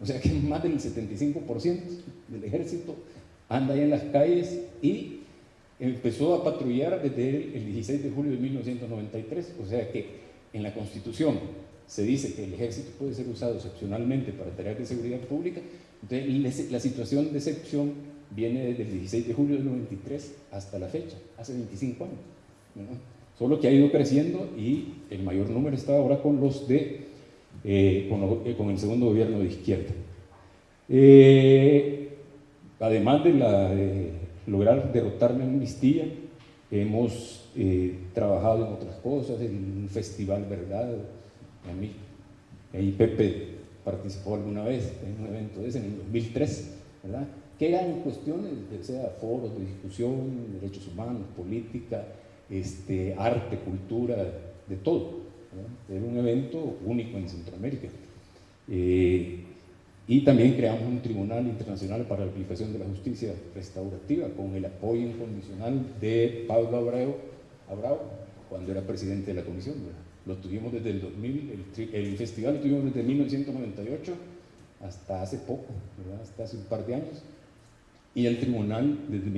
O sea que más del 75% del ejército anda ahí en las calles y empezó a patrullar desde el 16 de julio de 1993. O sea que en la Constitución se dice que el ejército puede ser usado excepcionalmente para tareas de seguridad pública. Entonces la situación de excepción viene desde el 16 de julio del 93 hasta la fecha, hace 25 años. Solo que ha ido creciendo y el mayor número está ahora con los de eh, eh, con, el segundo gobierno de izquierda. Eh, además de, la, lograr derrotar la amnistía, hemos trabajado en otras cosas, en un festival, ¿verdad? A mí, Pepe participó alguna vez en un evento de ese, en el 2003, ¿verdad? Que eran cuestiones, de sea foros de discusión, derechos humanos, política, este, arte, cultura, de todo. Era un evento único en Centroamérica. Eh, y también creamos un Tribunal Internacional para la Aplicación de la Justicia Restaurativa con el apoyo incondicional de Pablo Abreu, cuando era presidente de la comisión. Lo tuvimos desde el 2000, el, festival lo tuvimos desde 1998 hasta hace poco, hasta hace un par de años y el tribunal desde,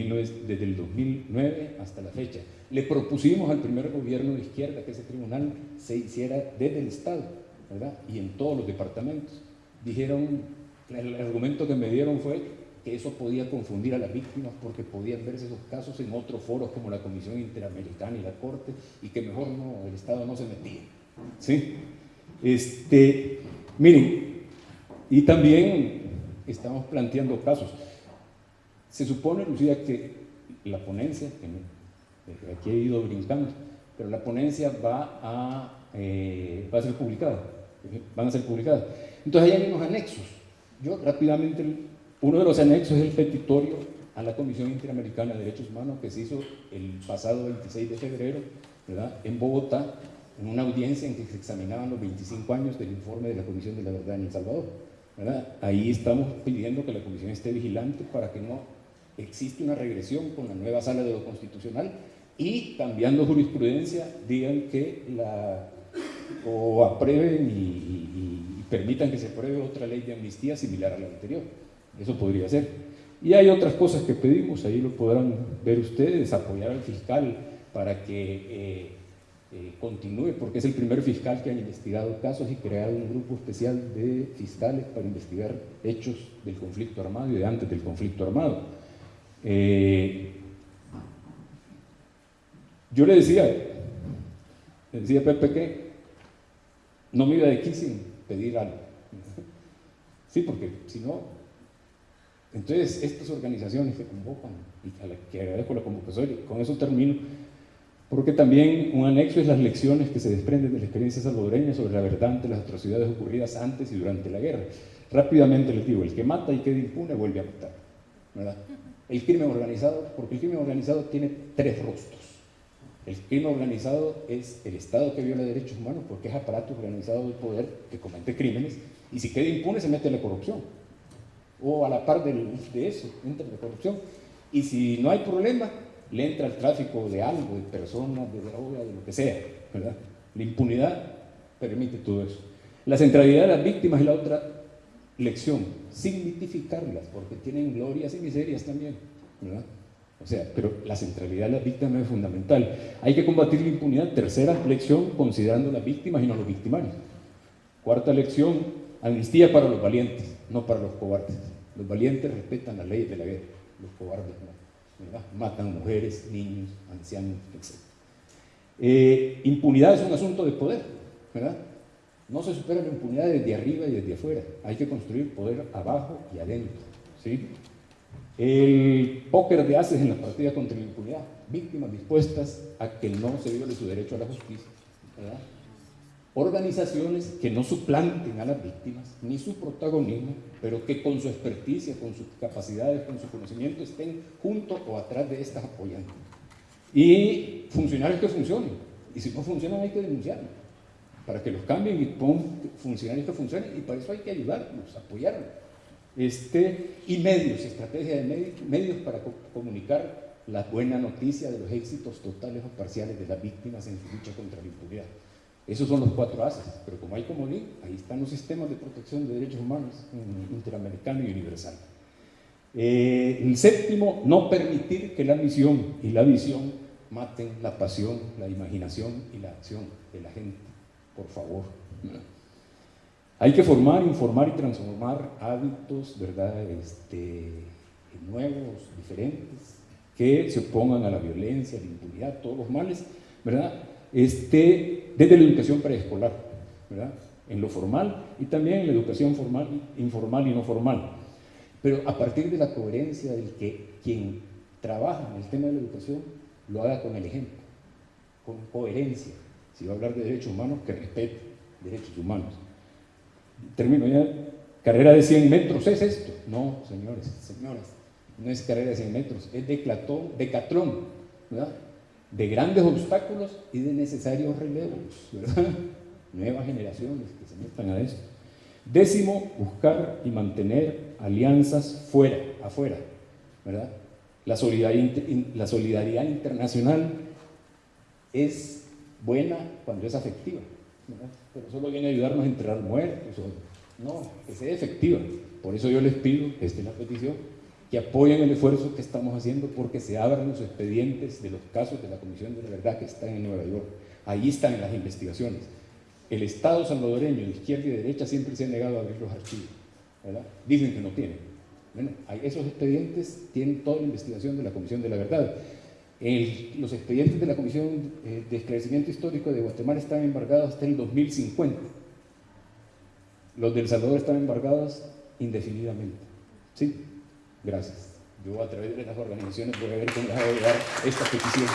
desde, el 2009 hasta la fecha. Le propusimos al primer gobierno de izquierda que ese tribunal se hiciera desde el Estado, ¿verdad? Y en todos los departamentos. Dijeron, el argumento que me dieron fue que eso podía confundir a las víctimas porque podían verse esos casos en otros foros como la Comisión Interamericana y la Corte y que mejor no, el Estado no se metía. ¿Sí? Este, miren, y también estamos planteando casos. Se supone, Lucía, que la ponencia, que aquí he ido brincando, pero la ponencia va a, eh, va a ser publicada, van a ser publicadas. Entonces hay unos anexos. Yo rápidamente, uno de los anexos es el petitorio a la Comisión Interamericana de Derechos Humanos que se hizo el pasado 26 de febrero ¿verdad? en Bogotá, en una audiencia en que se examinaban los 25 años del informe de la Comisión de la Verdad en El Salvador. Ahí estamos pidiendo que la Comisión esté vigilante para que no existe una regresión con la nueva sala de lo constitucional y cambiando jurisprudencia digan que la o aprueben y, permitan que se apruebe otra ley de amnistía similar a la anterior. Eso podría ser. Y hay otras cosas que pedimos, ahí lo podrán ver ustedes, apoyar al fiscal para que eh, eh, continúe, porque es el primer fiscal que ha investigado casos y creado un grupo especial de fiscales para investigar hechos del conflicto armado y de antes del conflicto armado. Eh, yo le decía, le decía Pepe que no me iba de aquí sin pedir algo. Sí, porque si no, entonces estas organizaciones que convocan, y a las que agradezco la convocatoria, con eso termino, porque también un anexo es las lecciones que se desprenden de la experiencia salvadoreña sobre la verdad ante las atrocidades ocurridas antes y durante la guerra. Rápidamente les digo, el que mata y queda impune vuelve a matar. ¿verdad? El crimen organizado, porque el crimen organizado tiene tres rostros. El crimen organizado es el Estado que viola derechos humanos porque es aparato organizado del poder que comete crímenes y si queda impune se mete la corrupción. O a la par de, de eso, entra la corrupción. Y si no hay problema, le entra el tráfico de algo, de personas, de droga, de lo que sea. ¿verdad? La impunidad permite todo eso. La centralidad de las víctimas es la otra lección, significarlas, porque tienen glorias y miserias también. ¿verdad? O sea, pero la centralidad de las víctimas es fundamental. Hay que combatir la impunidad. Tercera lección, considerando las víctimas y no los victimarios. Cuarta lección, amnistía para los valientes, no para los cobardes. Los valientes respetan las leyes de la guerra, los cobardes no. ¿verdad? Matan mujeres, niños, ancianos, etc. Eh, impunidad es un asunto de poder, ¿verdad? No se supera la impunidad desde arriba y desde afuera. Hay que construir poder abajo y adentro. ¿sí? El póker de haces en la partida contra la impunidad. Víctimas dispuestas a que no se viole su derecho a la justicia. Organizaciones que no suplanten a las víctimas ni su protagonismo, pero que con su experticia, con sus capacidades, con su conocimiento estén junto o atrás de estas apoyando. Y funcionarios que funcionen. Y si no funcionan hay que denunciarlos para que los cambien y pongan funcionarios que funcionen y para eso hay que ayudarlos, apoyarlos. Este, y medios, estrategia de medios, medios para co comunicar la buena noticia de los éxitos totales o parciales de las víctimas en su lucha contra la impunidad. Esos son los cuatro haces, pero como hay comodín, ahí están los sistemas de protección de derechos humanos interamericano y universal. Eh, el séptimo, no permitir que la misión y la visión maten la pasión, la imaginación y la acción de la gente, por favor. Hay que formar, informar y transformar hábitos, ¿verdad? Este, nuevos, diferentes, que se opongan a la violencia, a la impunidad, todos los males, ¿verdad? Este, desde la educación preescolar, ¿verdad? En lo formal y también en la educación formal, informal y no formal. Pero a partir de la coherencia del que quien trabaja en el tema de la educación lo haga con el ejemplo, con coherencia. Si va a hablar de derechos humanos, que respete derechos humanos. Termino ya. Carrera de 100 metros, ¿es esto? No, señores, señoras, no es carrera de 100 metros, es decatón, decatlón, ¿verdad? De grandes obstáculos y de necesarios relevos, ¿verdad? [LAUGHS] Nuevas generaciones que se metan a esto. Décimo, buscar y mantener alianzas fuera, afuera, ¿verdad? La solidaridad, la solidaridad internacional es buena cuando es afectiva, ¿verdad? pero solo viene a ayudarnos a enterrar muertos. O, no, que sea efectiva. Por eso yo les pido, esta es la petición, que apoyen el esfuerzo que estamos haciendo porque se abran los expedientes de los casos de la Comisión de la Verdad que están en Nueva York. Ahí están las investigaciones. El Estado salvadoreño, de izquierda y derecha, siempre se ha negado a abrir los archivos. ¿verdad? Dicen que no tienen. Bueno, esos expedientes tienen toda la investigación de la Comisión de la Verdad. Los expedientes de la Comisión eh, de Esclarecimiento Histórico de Guatemala están embargados hasta el 2050. Los del Salvador están embargados indefinidamente. ¿Sí? Gracias. Yo a través de las organizaciones voy a ver cómo les hago llegar esta petición.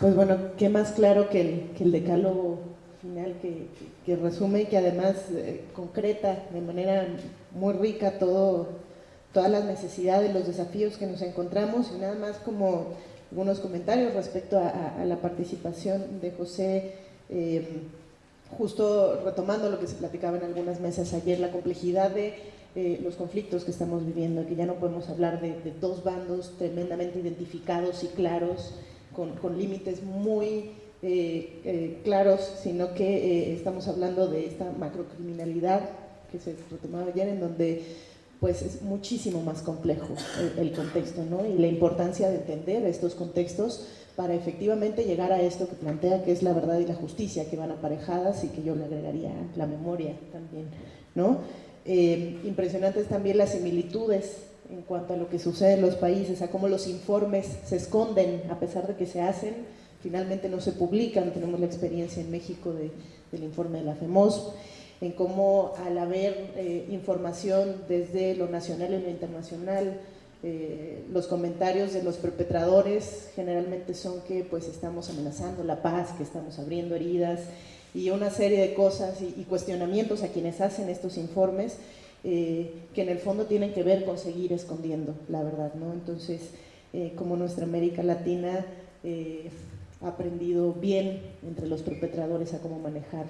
Pues bueno, qué más claro que el, decálogo final que, que, resume y que además eh, concreta de manera muy rica todo, todas las necesidades, los desafíos que nos encontramos y nada más como algunos comentarios respecto a, la participación de José, eh, justo retomando lo que se platicaba en algunas mesas ayer, la complejidad de eh, los conflictos que estamos viviendo, que ya no podemos hablar de, de dos bandos tremendamente identificados y claros, con, con límites muy eh, eh, claros, sino que eh, estamos hablando de esta macrocriminalidad que se retomaba ayer, en donde pues es muchísimo más complejo el, contexto, ¿no? Y la importancia de entender estos contextos para efectivamente llegar a esto que plantea que es la verdad y la justicia, que van aparejadas y que yo le agregaría la memoria también, ¿no? Eh, impresionantes también las similitudes en cuanto a lo que sucede en los países, a cómo los informes se esconden a pesar de que se hacen, finalmente no se publican, tenemos la experiencia en México de, del informe de la FEMOS, en cómo al haber eh, información desde lo nacional y lo internacional, eh, los comentarios de los perpetradores generalmente son que pues estamos amenazando la paz, que estamos abriendo heridas y una serie de cosas y, cuestionamientos a quienes hacen estos informes eh, que en el fondo tienen que ver con seguir escondiendo la verdad, ¿no? Entonces, como nuestra América Latina ha aprendido bien entre los perpetradores a cómo manejar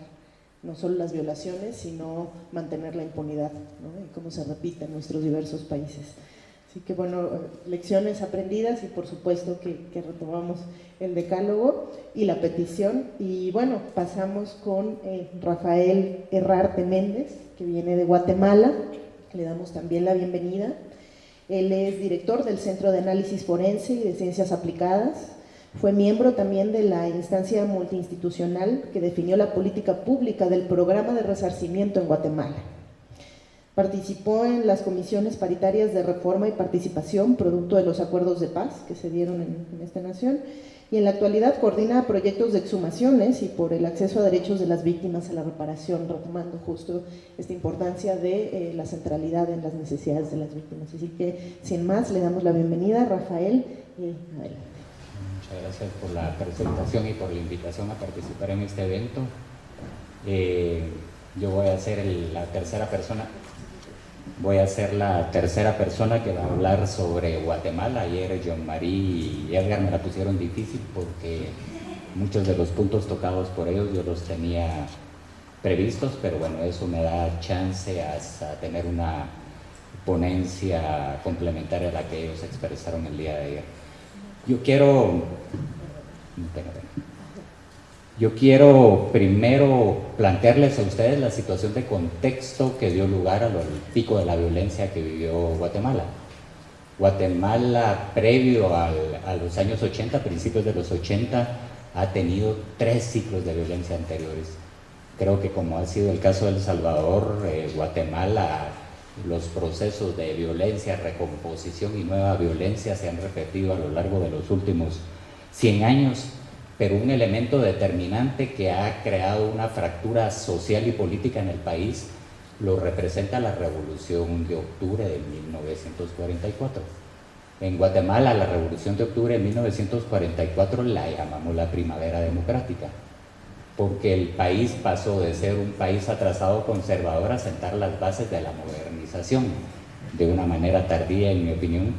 no solo las violaciones, sino mantener la impunidad, ¿no? y cómo se repite en nuestros diversos países. Así que bueno, lecciones aprendidas y por supuesto que, retomamos el decálogo y la petición. Y bueno, pasamos con eh, Rafael Herrarte Méndez, que viene de Guatemala, le damos también la bienvenida. Él es director del Centro de Análisis Forense y de Ciencias Aplicadas. Fue miembro también de la instancia multiinstitucional que definió la política pública del programa de resarcimiento en Guatemala. Participó en las comisiones paritarias de reforma y participación, producto de los acuerdos de paz que se dieron en, esta nación, y en la actualidad coordina proyectos de exhumaciones y por el acceso a derechos de las víctimas a la reparación, retomando justo esta importancia de eh, la centralidad en las necesidades de las víctimas. Así que, sin más, le damos la bienvenida a Rafael y adelante. Gracias por la presentación y por la invitación a participar en este evento. Eh, yo voy a ser la tercera persona Voy a ser la tercera persona que va a hablar sobre Guatemala. Ayer John Marie y Edgar me la pusieron difícil porque muchos de los puntos tocados por ellos yo los tenía previstos, pero bueno, eso me da chance a, tener una ponencia complementaria a la que ellos expresaron el día de ayer. Yo quiero... Yo quiero primero plantearles a ustedes la situación de contexto que dio lugar al pico de la violencia que vivió Guatemala. Guatemala, previo a los años 80, principios de los 80, ha tenido tres ciclos de violencia anteriores. Creo que como ha sido el caso de El Salvador, eh, Guatemala, los procesos de violencia, recomposición y nueva violencia se han repetido a lo largo de los últimos 100 años pero un elemento determinante que ha creado una fractura social y política en el país lo representa la revolución de octubre de 1944. En Guatemala la revolución de octubre de 1944 la llamamos la primavera democrática, porque el país pasó de ser un país atrasado conservador a sentar las bases de la modernización, de una manera tardía en mi opinión,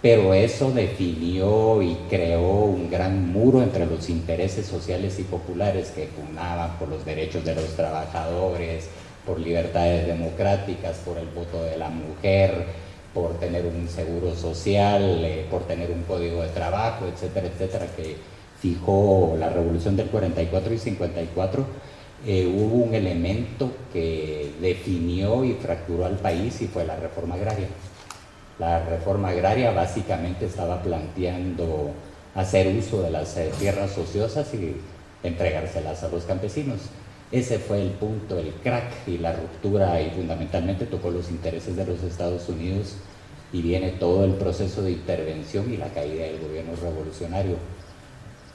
pero eso definió y creó un gran muro entre los intereses sociales y populares que pugnaban por los derechos de los trabajadores, por libertades democráticas, por el voto de la mujer, por tener un seguro social, eh, por tener un código de trabajo, etcétera, etcétera, que fijó la revolución del 44 y 54, eh, hubo un elemento que definió y fracturó al país y fue la reforma agraria. La reforma agraria básicamente estaba planteando hacer uso de las eh, tierras ociosas y entregárselas a los campesinos. Ese fue el punto, el crack y la ruptura y fundamentalmente tocó los intereses de los Estados Unidos y viene todo el proceso de intervención y la caída del gobierno revolucionario.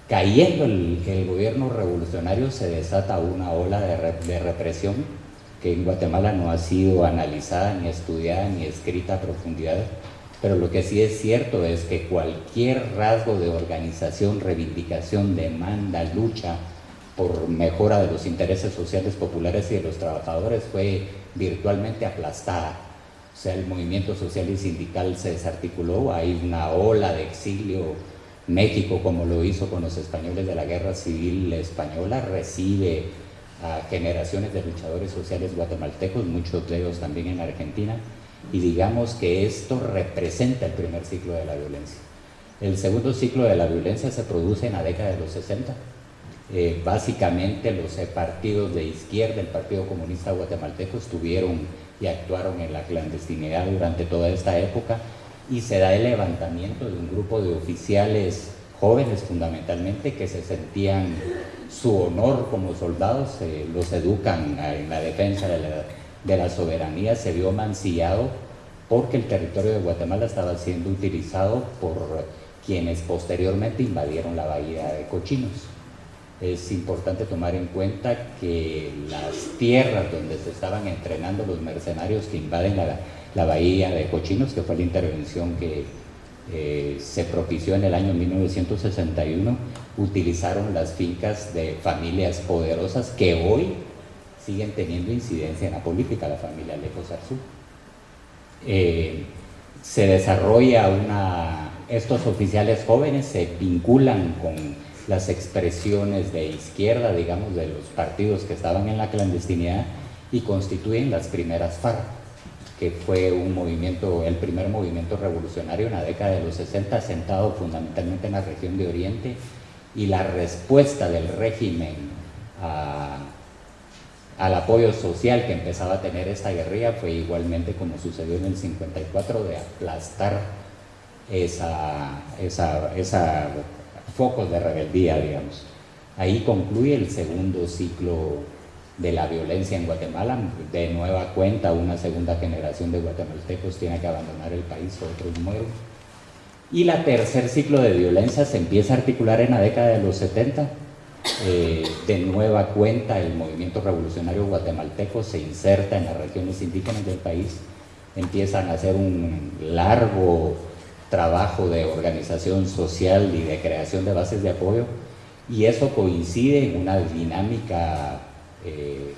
Cayendo el, gobierno revolucionario se desata una ola de represión que en Guatemala no ha sido analizada, ni estudiada, ni escrita a profundidad, pero lo que sí es cierto es que cualquier rasgo de organización, reivindicación, demanda, lucha por mejora de los intereses sociales populares y de los trabajadores fue virtualmente aplastada. O sea, el movimiento social y sindical se desarticuló, hay una ola de exilio. México, como lo hizo con los españoles de la Guerra Civil Española, recibe a generaciones de luchadores sociales guatemaltecos, muchos de ellos también en Argentina, y digamos que esto representa el primer ciclo de la violencia. El segundo ciclo de la violencia se produce en la década de los 60. Eh, básicamente los partidos de izquierda, el Partido Comunista Guatemalteco, estuvieron y actuaron en la clandestinidad durante toda esta época y se da el levantamiento de un grupo de oficiales jóvenes fundamentalmente que se sentían su honor como soldados, los educan en la defensa de la, de la soberanía, se vio mancillado porque el territorio de Guatemala estaba siendo utilizado por quienes posteriormente invadieron la bahía de Cochinos. Es importante tomar en cuenta que las tierras donde se estaban entrenando los mercenarios que invaden la, la bahía de Cochinos, que fue la intervención que eh, se propició en el año 1961, utilizaron las fincas de familias poderosas que hoy siguen teniendo incidencia en la política, la familia Alejo Sarzú. eh, se desarrolla una, estos oficiales jóvenes se vinculan con las expresiones de izquierda, digamos, de los partidos que estaban en la clandestinidad y constituyen las primeras FARC, que fue un movimiento, el primer movimiento revolucionario en la década de los 60, sentado fundamentalmente en la región de Oriente, y la respuesta del régimen al apoyo social que empezaba a tener esta guerrilla fue igualmente como sucedió en el 54 de aplastar esa, esa, focos de rebeldía, digamos. Ahí concluye el segundo ciclo de la violencia en Guatemala. De nueva cuenta, una segunda generación de guatemaltecos tiene que abandonar el país, otros mueren. Y la tercer ciclo de violencia se empieza a articular en la década de los 70. Eh, de nueva cuenta, el movimiento revolucionario guatemalteco se inserta en las regiones indígenas del país, empiezan a hacer un largo trabajo de organización social y de creación de bases de apoyo y eso coincide en una dinámica eh,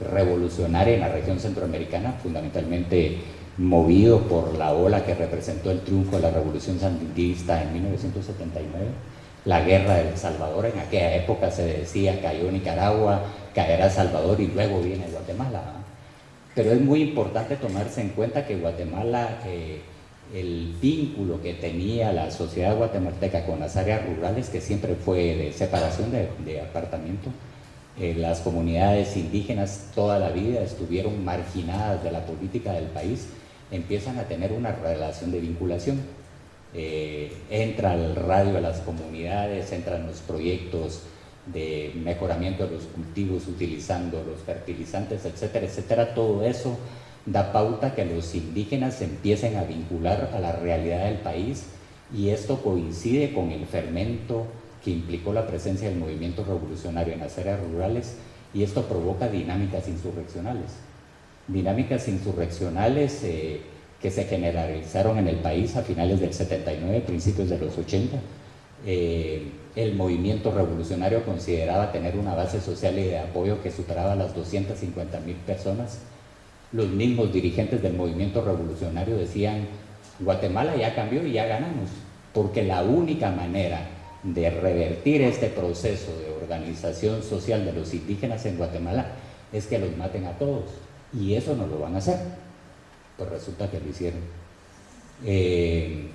revolucionaria en la región centroamericana, fundamentalmente movido por la ola que representó el triunfo de la revolución sandinista en 1979, la guerra de El Salvador, en aquella época se decía cayó Nicaragua, caerá Salvador y luego viene Guatemala. Pero es muy importante tomarse en cuenta que Guatemala eh, el vínculo que tenía la sociedad guatemalteca con las áreas rurales, que siempre fue de separación de, apartamento. Eh, las comunidades indígenas toda la vida estuvieron marginadas de la política del país, empiezan a tener una relación de vinculación. Eh, entra el radio de las comunidades, entran los proyectos de mejoramiento de los cultivos utilizando los fertilizantes, etcétera, etcétera. Todo eso da pauta que los indígenas empiecen a vincular a la realidad del país y esto coincide con el fermento que implicó la presencia del movimiento revolucionario en las áreas rurales y esto provoca dinámicas insurreccionales. Dinámicas insurreccionales eh, que se generalizaron en el país a finales del 79, principios de los 80. Eh, el movimiento revolucionario consideraba tener una base social y de apoyo que superaba las 250 mil personas los mismos dirigentes del movimiento revolucionario decían, Guatemala ya cambió y ya ganamos, porque la única manera de revertir este proceso de organización social de los indígenas en Guatemala es que los maten a todos, y eso no lo van a hacer. Pues resulta que lo hicieron. Eh,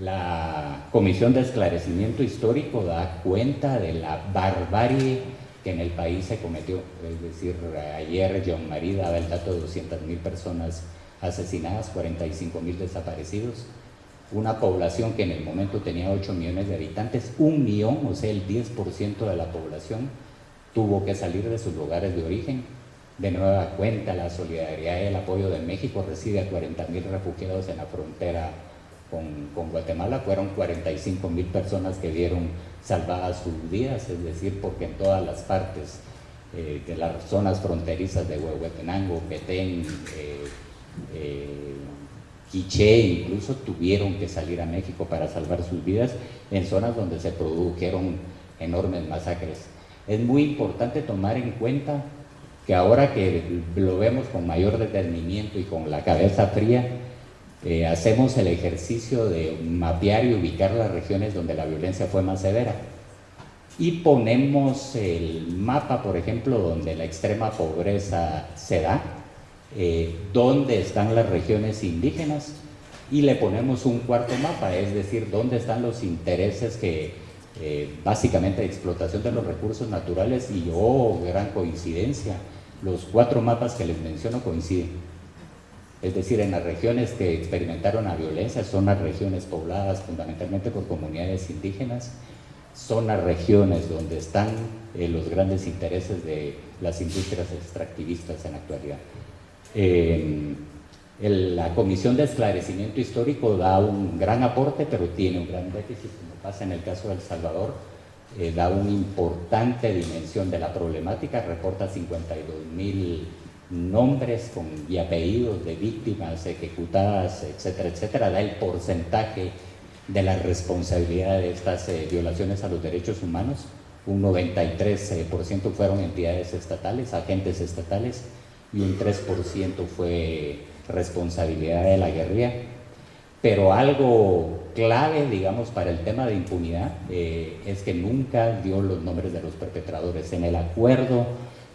la Comisión de Esclarecimiento Histórico da cuenta de la barbarie que en el país se cometió. Es decir, ayer John Marie daba el dato de 200.000 personas asesinadas, 45 mil desaparecidos, una población que en el momento tenía 8 millones de habitantes, un millón, o sea, el 10% de la población tuvo que salir de sus lugares de origen. De nueva cuenta, la solidaridad y el apoyo de México recibe a 40 mil refugiados en la frontera con, Guatemala. Fueron 45 mil personas que vieron salvadas sus vidas, es decir, porque en todas las partes eh, de las zonas fronterizas de Huehuetenango, Petén, eh, eh, Quiché, incluso tuvieron que salir a México para salvar sus vidas en zonas donde se produjeron enormes masacres. Es muy importante tomar en cuenta que ahora que lo vemos con mayor detenimiento y con la cabeza fría, eh, hacemos el ejercicio de mapear y ubicar las regiones donde la violencia fue más severa. Y ponemos el mapa, por ejemplo, donde la extrema pobreza se da, eh, dónde están las regiones indígenas, y le ponemos un cuarto mapa, es decir, dónde están los intereses que eh, básicamente explotación de los recursos naturales y, oh, gran coincidencia, los cuatro mapas que les menciono coinciden es decir, en las regiones que experimentaron la violencia son las regiones pobladas fundamentalmente por comunidades indígenas, son las regiones donde están eh, los grandes intereses de las industrias extractivistas en la actualidad. La Comisión de Esclarecimiento Histórico da un gran aporte, pero tiene un gran déficit, como pasa en el caso de El Salvador, eh, da una importante dimensión de la problemática, reporta 52 mil nombres con, y apellidos de víctimas ejecutadas, etcétera, etcétera, da el porcentaje de la responsabilidad de estas eh, violaciones a los derechos humanos. Un 93% fueron entidades estatales, agentes estatales, y un 3% fue responsabilidad de la guerrilla. Pero algo clave, digamos, para el tema de impunidad eh, es que nunca dio los nombres de los perpetradores. En el acuerdo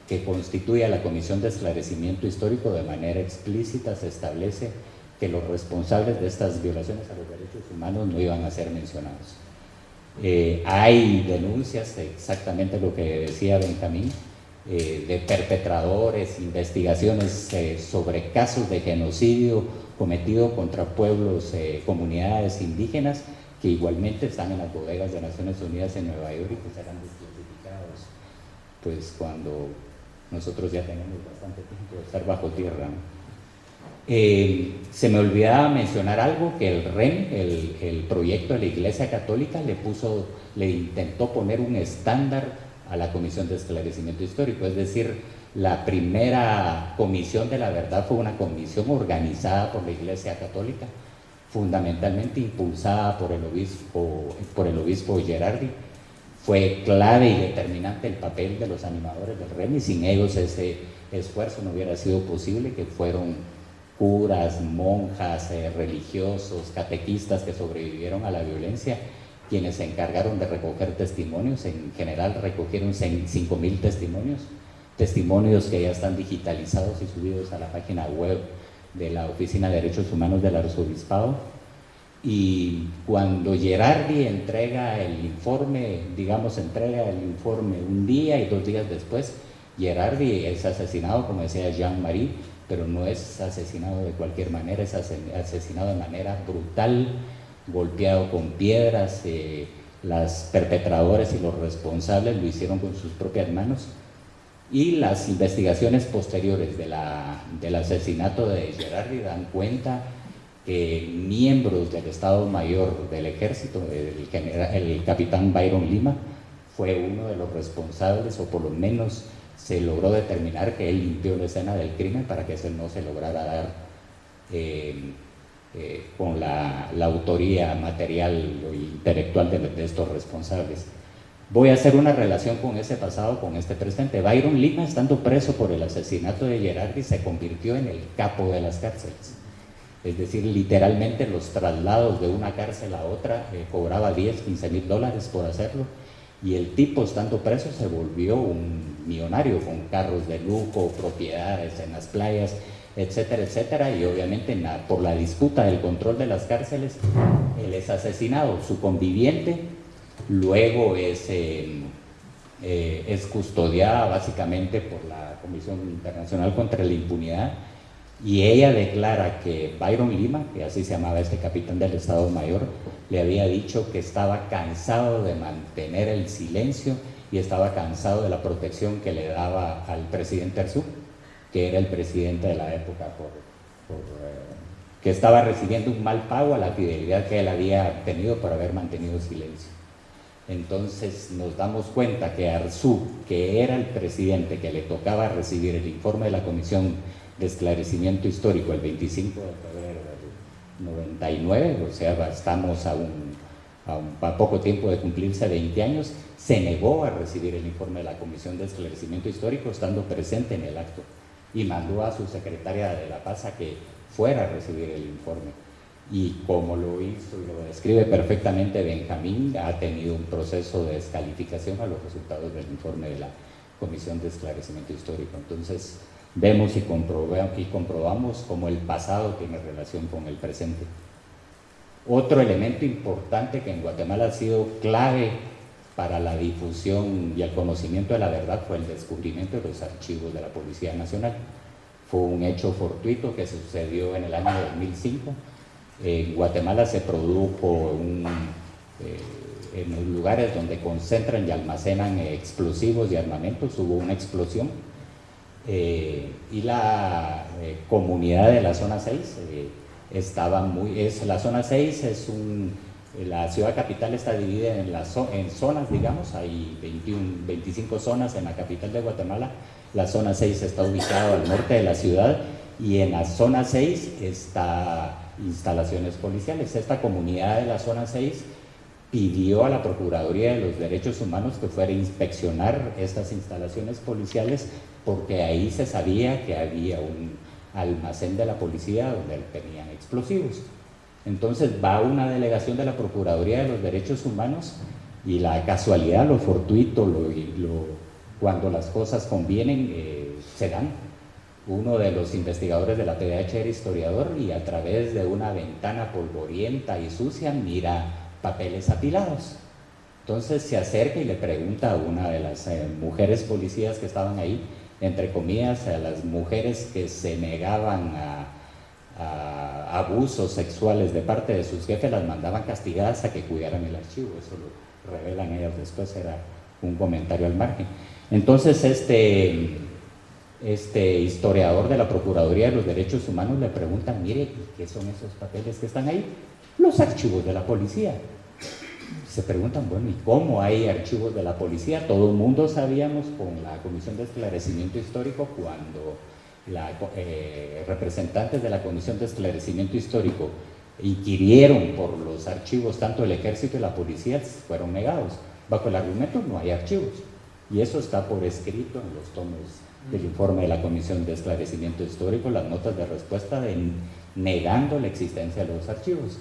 que constituye a la Comisión de Esclarecimiento Histórico de manera explícita se establece que los responsables de estas violaciones a los derechos humanos no iban a ser mencionados. Eh, hay denuncias, exactamente lo que decía Benjamín, eh, de perpetradores, investigaciones eh, sobre casos de genocidio cometido contra pueblos, comunidades indígenas, que igualmente están en las bodegas de Naciones Unidas en Nueva York y que serán desclasificados pues cuando nosotros ya tenemos bastante tiempo de estar bajo tierra. Eh, se me olvidaba mencionar algo que el REN, el, proyecto de la Iglesia Católica, le puso, le intentó poner un estándar a la Comisión de Esclarecimiento Histórico, es decir, la primera comisión de la verdad fue una comisión organizada por la Iglesia Católica, fundamentalmente impulsada por el obispo, por el obispo Gerardi. Fue clave y determinante el papel de los animadores del REN y sin ellos ese esfuerzo no hubiera sido posible, que fueron curas, monjas, eh, religiosos, catequistas que sobrevivieron a la violencia, quienes se encargaron de recoger testimonios, en general recogieron 5.000 testimonios, testimonios que ya están digitalizados y subidos a la página web de la Oficina de Derechos Humanos del Arzobispado. Y cuando Gerardi entrega el informe, digamos, entrega el informe un día y dos días después, Gerardi es asesinado, como decía Jean-Marie, pero no es asesinado de cualquier manera, es asesinado de manera brutal, golpeado con piedras, eh, las perpetradores y los responsables lo hicieron con sus propias manos. Y las investigaciones posteriores del asesinato de Gerardi dan cuenta que miembros del Estado Mayor del Ejército, el, el capitán Byron Lima, fue uno de los responsables, o por lo menos se logró determinar que él limpió la escena del crimen para que eso no se lograra dar eh, eh, con la, autoría material o intelectual de, estos responsables. Voy a hacer una relación con ese pasado, con este presente. Byron Lima, estando preso por el asesinato de Gerardi, se convirtió en el capo de las cárceles. Es decir, literalmente los traslados de una cárcel a otra, eh, cobraba 10, 15 mil dólares por hacerlo y el tipo, estando preso, se volvió un millonario con carros de lujo, propiedades en las playas, etcétera, etcétera. Y obviamente por la disputa del control de las cárceles, él es asesinado. Su conviviente luego es, eh, eh, es custodiada básicamente por la Comisión Internacional contra la Impunidad y ella declara que Byron Lima, que así se llamaba este capitán del Estado Mayor, le había dicho que estaba cansado de mantener el silencio y estaba cansado de la protección que le daba al presidente Arzú, que era el presidente de la época, por, eh, que estaba recibiendo un mal pago a la fidelidad que él había tenido por haber mantenido silencio. Entonces nos damos cuenta que Arzú, que era el presidente que le tocaba recibir el informe de la Comisión de esclarecimiento histórico el 25 de febrero del 99, o sea, estamos a, un, a, poco tiempo de cumplirse 20 años, se negó a recibir el informe de la Comisión de Esclarecimiento Histórico estando presente en el acto y mandó a su secretaria de la paz a que fuera a recibir el informe. Y como lo hizo y lo describe perfectamente Benjamín, ha tenido un proceso de descalificación a los resultados del informe de la Comisión de Esclarecimiento Histórico. Entonces, vemos y, y comprobamos cómo el pasado tiene relación con el presente. Otro elemento importante que en Guatemala ha sido clave para la difusión y el conocimiento de la verdad fue el descubrimiento de los archivos de la Policía Nacional. Fue un hecho fortuito que sucedió en el año 2005. En Guatemala se produjo eh, en los lugares donde concentran y almacenan explosivos y armamentos, hubo una explosión eh, y la eh, comunidad de la zona 6 eh, estaba muy, es, la zona 6 es un, la ciudad capital está dividida en, las, zonas, digamos, hay 21, 25 zonas en la capital de Guatemala, la zona 6 está ubicada al norte de la ciudad y en la zona 6 está instalaciones policiales. Esta comunidad de la zona 6 pidió a la Procuraduría de los Derechos Humanos que fuera a inspeccionar estas instalaciones policiales porque ahí se sabía que había un almacén de la policía donde tenían explosivos. Entonces va una delegación de la Procuraduría de los Derechos Humanos y la casualidad, lo fortuito, lo, cuando las cosas convienen, eh, se dan. Uno de los investigadores de la PDH era historiador y a través de una ventana polvorienta y sucia mira papeles apilados. Entonces se acerca y le pregunta a una de las eh, mujeres policías que estaban ahí, entre comillas, a las mujeres que se negaban a, abusos sexuales de parte de sus jefes, las mandaban castigadas a que cuidaran el archivo. Eso lo revelan ellas después, era un comentario al margen. Entonces este este historiador de la Procuraduría de los Derechos Humanos le pregunta, mire, ¿qué son esos papeles que están ahí? Los archivos de la policía. Se preguntan, bueno, ¿y cómo hay archivos de la policía? Todo el mundo sabíamos con la Comisión de Esclarecimiento Histórico cuando la, eh, representantes de la Comisión de Esclarecimiento Histórico inquirieron por los archivos, tanto el ejército y la policía fueron negados. Bajo el argumento no hay archivos. Y eso está por escrito en los tomos del informe de la Comisión de Esclarecimiento Histórico, las notas de respuesta de, negando la existencia de los archivos.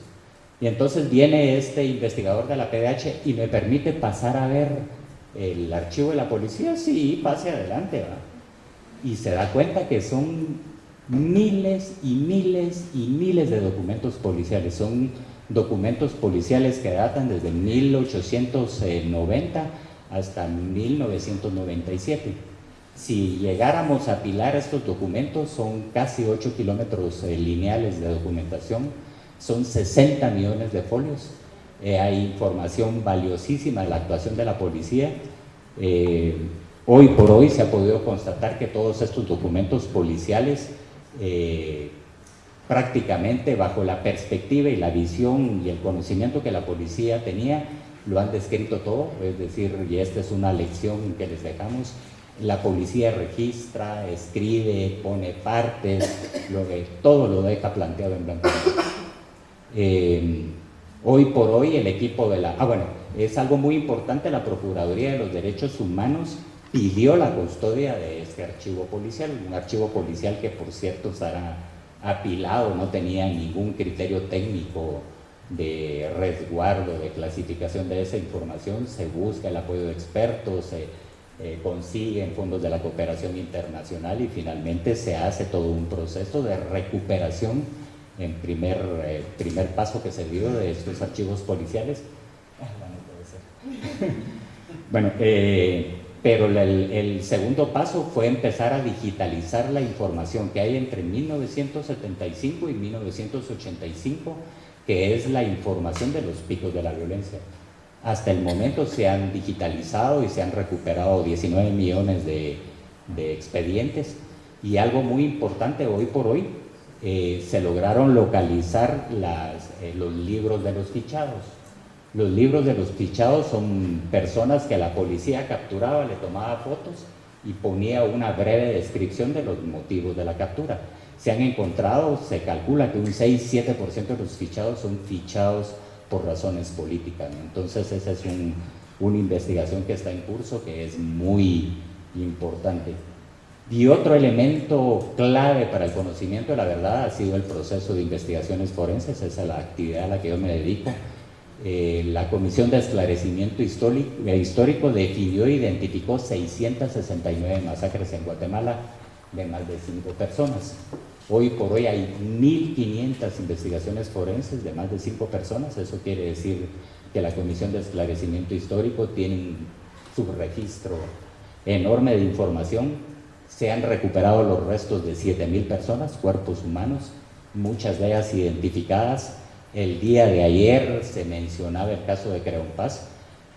Y entonces viene este investigador de la PDH y me permite pasar a ver el archivo de la policía, sí, pase adelante, ¿va? Y se da cuenta que son miles y miles y miles de documentos policiales, son documentos policiales que datan desde 1890 hasta 1997 si llegáramos a apilar estos documentos, son casi 8 kilómetros eh, lineales de documentación, son 60 millones de folios, eh, hay información valiosísima de la actuación de la policía. Eh, hoy por hoy se ha podido constatar que todos estos documentos policiales, prácticamente bajo la perspectiva y la visión y el conocimiento que la policía tenía, lo han descrito todo, es decir, y esta es una lección que les dejamos, la policía registra, escribe, pone partes, lo todo lo deja planteado en blanco. Eh, hoy por hoy el equipo de la... Ah, bueno, es algo muy importante, la Procuraduría de los Derechos Humanos pidió la custodia de este archivo policial, un archivo policial que por cierto estará apilado, no tenía ningún criterio técnico de resguardo, de clasificación de esa información, se busca el apoyo de expertos, se eh, consiguen fondos de la cooperación internacional y finalmente se hace todo un proceso de recuperación en primer, eh, primer paso que se dio de estos archivos policiales. [LAUGHS] Bueno, eh, pero el, segundo paso fue empezar a digitalizar la información que hay entre 1975 y 1985, que es la información de los picos de la violencia. Hasta el momento se han digitalizado y se han recuperado 19 millones de, expedientes y algo muy importante hoy por hoy, eh, se lograron localizar eh, los libros de los fichados. Los libros de los fichados son personas que la policía capturaba, le tomaba fotos y ponía una breve descripción de los motivos de la captura. Se han encontrado, se calcula que un 6-7% de los fichados son fichados por razones políticas. Entonces esa es una investigación que está en curso que es muy importante. Y otro elemento clave para el conocimiento de la verdad ha sido el proceso de investigaciones forenses, esa es la actividad a la que yo me dedico. Eh, la Comisión de Esclarecimiento eh, Histórico definió e identificó 669 masacres en Guatemala de más de 5 personas. Hoy por hoy hay 1.500 investigaciones forenses de más de 5 personas, eso quiere decir que la Comisión de Esclarecimiento Histórico tiene un subregistro enorme de información, se han recuperado los restos de 7.000 personas, cuerpos humanos, muchas de ellas identificadas. El día de ayer se mencionaba el caso de Creón Paz,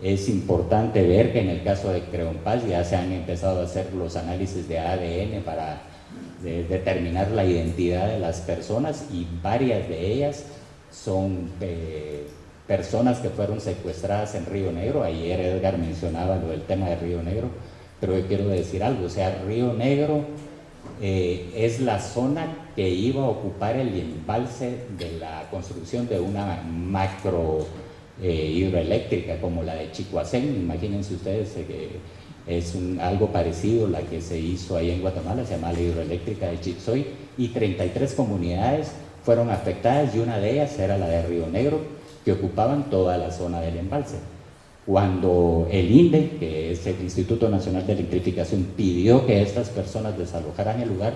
es importante ver que en el caso de Creón Paz ya se han empezado a hacer los análisis de ADN para de determinar la identidad de las personas y varias de ellas son eh, personas que fueron secuestradas en Río Negro. Ayer Edgar mencionaba lo del tema de Río Negro, pero yo quiero decir algo, o sea, Río Negro eh, es la zona que iba a ocupar el embalse de la construcción de una macro eh, hidroeléctrica como la de Chicoacén, imagínense ustedes que es algo parecido a la que se hizo ahí en Guatemala, se llama la hidroeléctrica de Chitzoy, y 33 comunidades fueron afectadas y una de ellas era la de Río Negro, que ocupaban toda la zona del embalse. Cuando el INDE, que es el Instituto Nacional de Electrificación, pidió que estas personas desalojaran el lugar,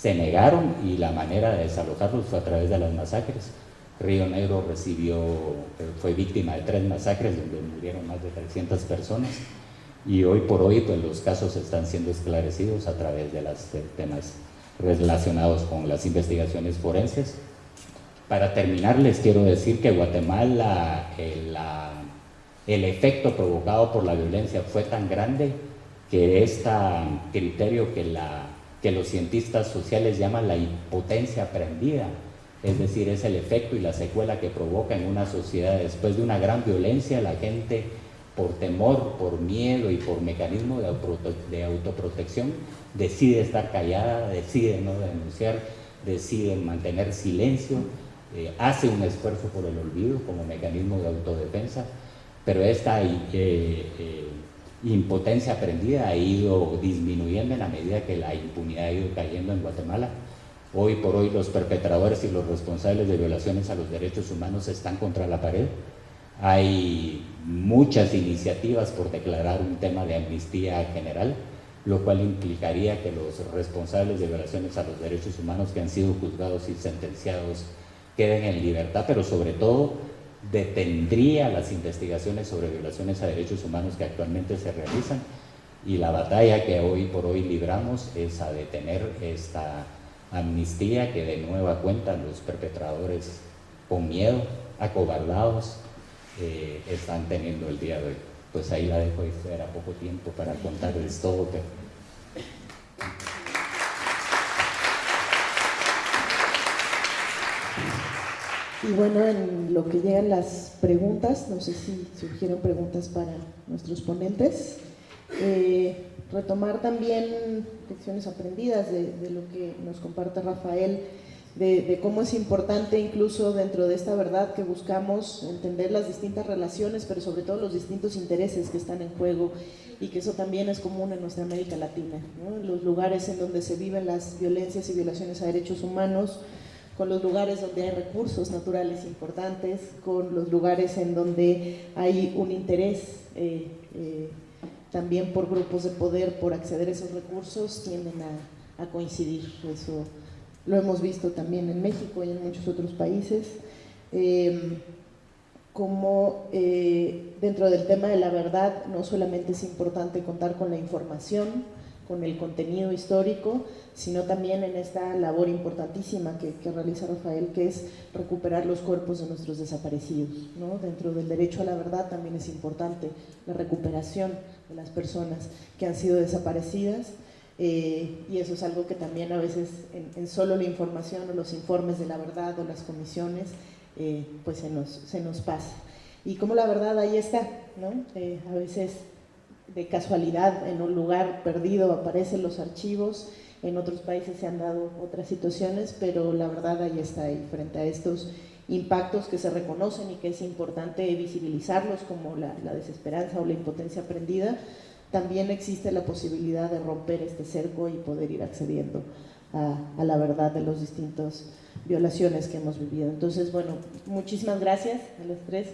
se negaron y la manera de desalojarlos fue a través de las masacres. Río Negro recibió, fue víctima de tres masacres donde murieron más de 300 personas y hoy por hoy pues los casos están siendo esclarecidos a través de los temas relacionados con las investigaciones forenses. Para terminar les quiero decir que Guatemala el, el efecto provocado por la violencia fue tan grande que este criterio que, la, que los cientistas sociales llaman la impotencia aprendida, es decir, es el efecto y la secuela que provoca en una sociedad después de una gran violencia, la gente por temor, por miedo y por mecanismo de, autoprotección, decide estar callada, decide no denunciar, decide mantener silencio, eh, hace un esfuerzo por el olvido como mecanismo de autodefensa, pero esta eh, eh, impotencia aprendida ha ido disminuyendo en la medida que la impunidad ha ido cayendo en Guatemala. Hoy por hoy los perpetradores y los responsables de violaciones a los derechos humanos están contra la pared. Hay muchas iniciativas por declarar un tema de amnistía general, lo cual implicaría que los responsables de violaciones a los derechos humanos que han sido juzgados y sentenciados queden en libertad, pero sobre todo detendría las investigaciones sobre violaciones a derechos humanos que actualmente se realizan y la batalla que hoy por hoy libramos es a detener esta amnistía que de nueva cuenta los perpetradores con miedo, acobardados, eh, están teniendo el día de hoy. Pues ahí la dejo, era poco tiempo para contarles todo. Y bueno, en lo que llegan las preguntas, no sé si surgieron preguntas para nuestros ponentes. Eh, retomar también lecciones aprendidas de, de, lo que nos comparte Rafael de, cómo es importante incluso dentro de esta verdad que buscamos entender las distintas relaciones, pero sobre todo los distintos intereses que están en juego y que eso también es común en nuestra América Latina, los lugares en donde se viven las violencias y violaciones a derechos humanos, con los lugares donde hay recursos naturales importantes, con los lugares en donde hay un interés eh, eh, también por grupos de poder por acceder a esos recursos, tienden a, a coincidir. Eso lo hemos visto también en México y en muchos otros países, eh, como eh, dentro del tema de la verdad no solamente es importante contar con la información, con el contenido histórico, sino también en esta labor importantísima que, realiza Rafael, que es recuperar los cuerpos de nuestros desaparecidos. ¿no? Dentro del derecho a la verdad también es importante la recuperación de las personas que han sido desaparecidas, eh, y eso es algo que también a veces en, solo la información o los informes de la verdad o las comisiones, eh, pues se nos, se nos pasa. Y como la verdad ahí está, ¿no? Eh, a veces de casualidad en un lugar perdido aparecen los archivos, en otros países se han dado otras situaciones, pero la verdad ahí está, ahí, frente a estos impactos que se reconocen y que es importante visibilizarlos como la, desesperanza o la impotencia aprendida, también existe la posibilidad de romper este cerco y poder ir accediendo a, la verdad de las distintas violaciones que hemos vivido. Entonces, bueno, muchísimas gracias a las tres.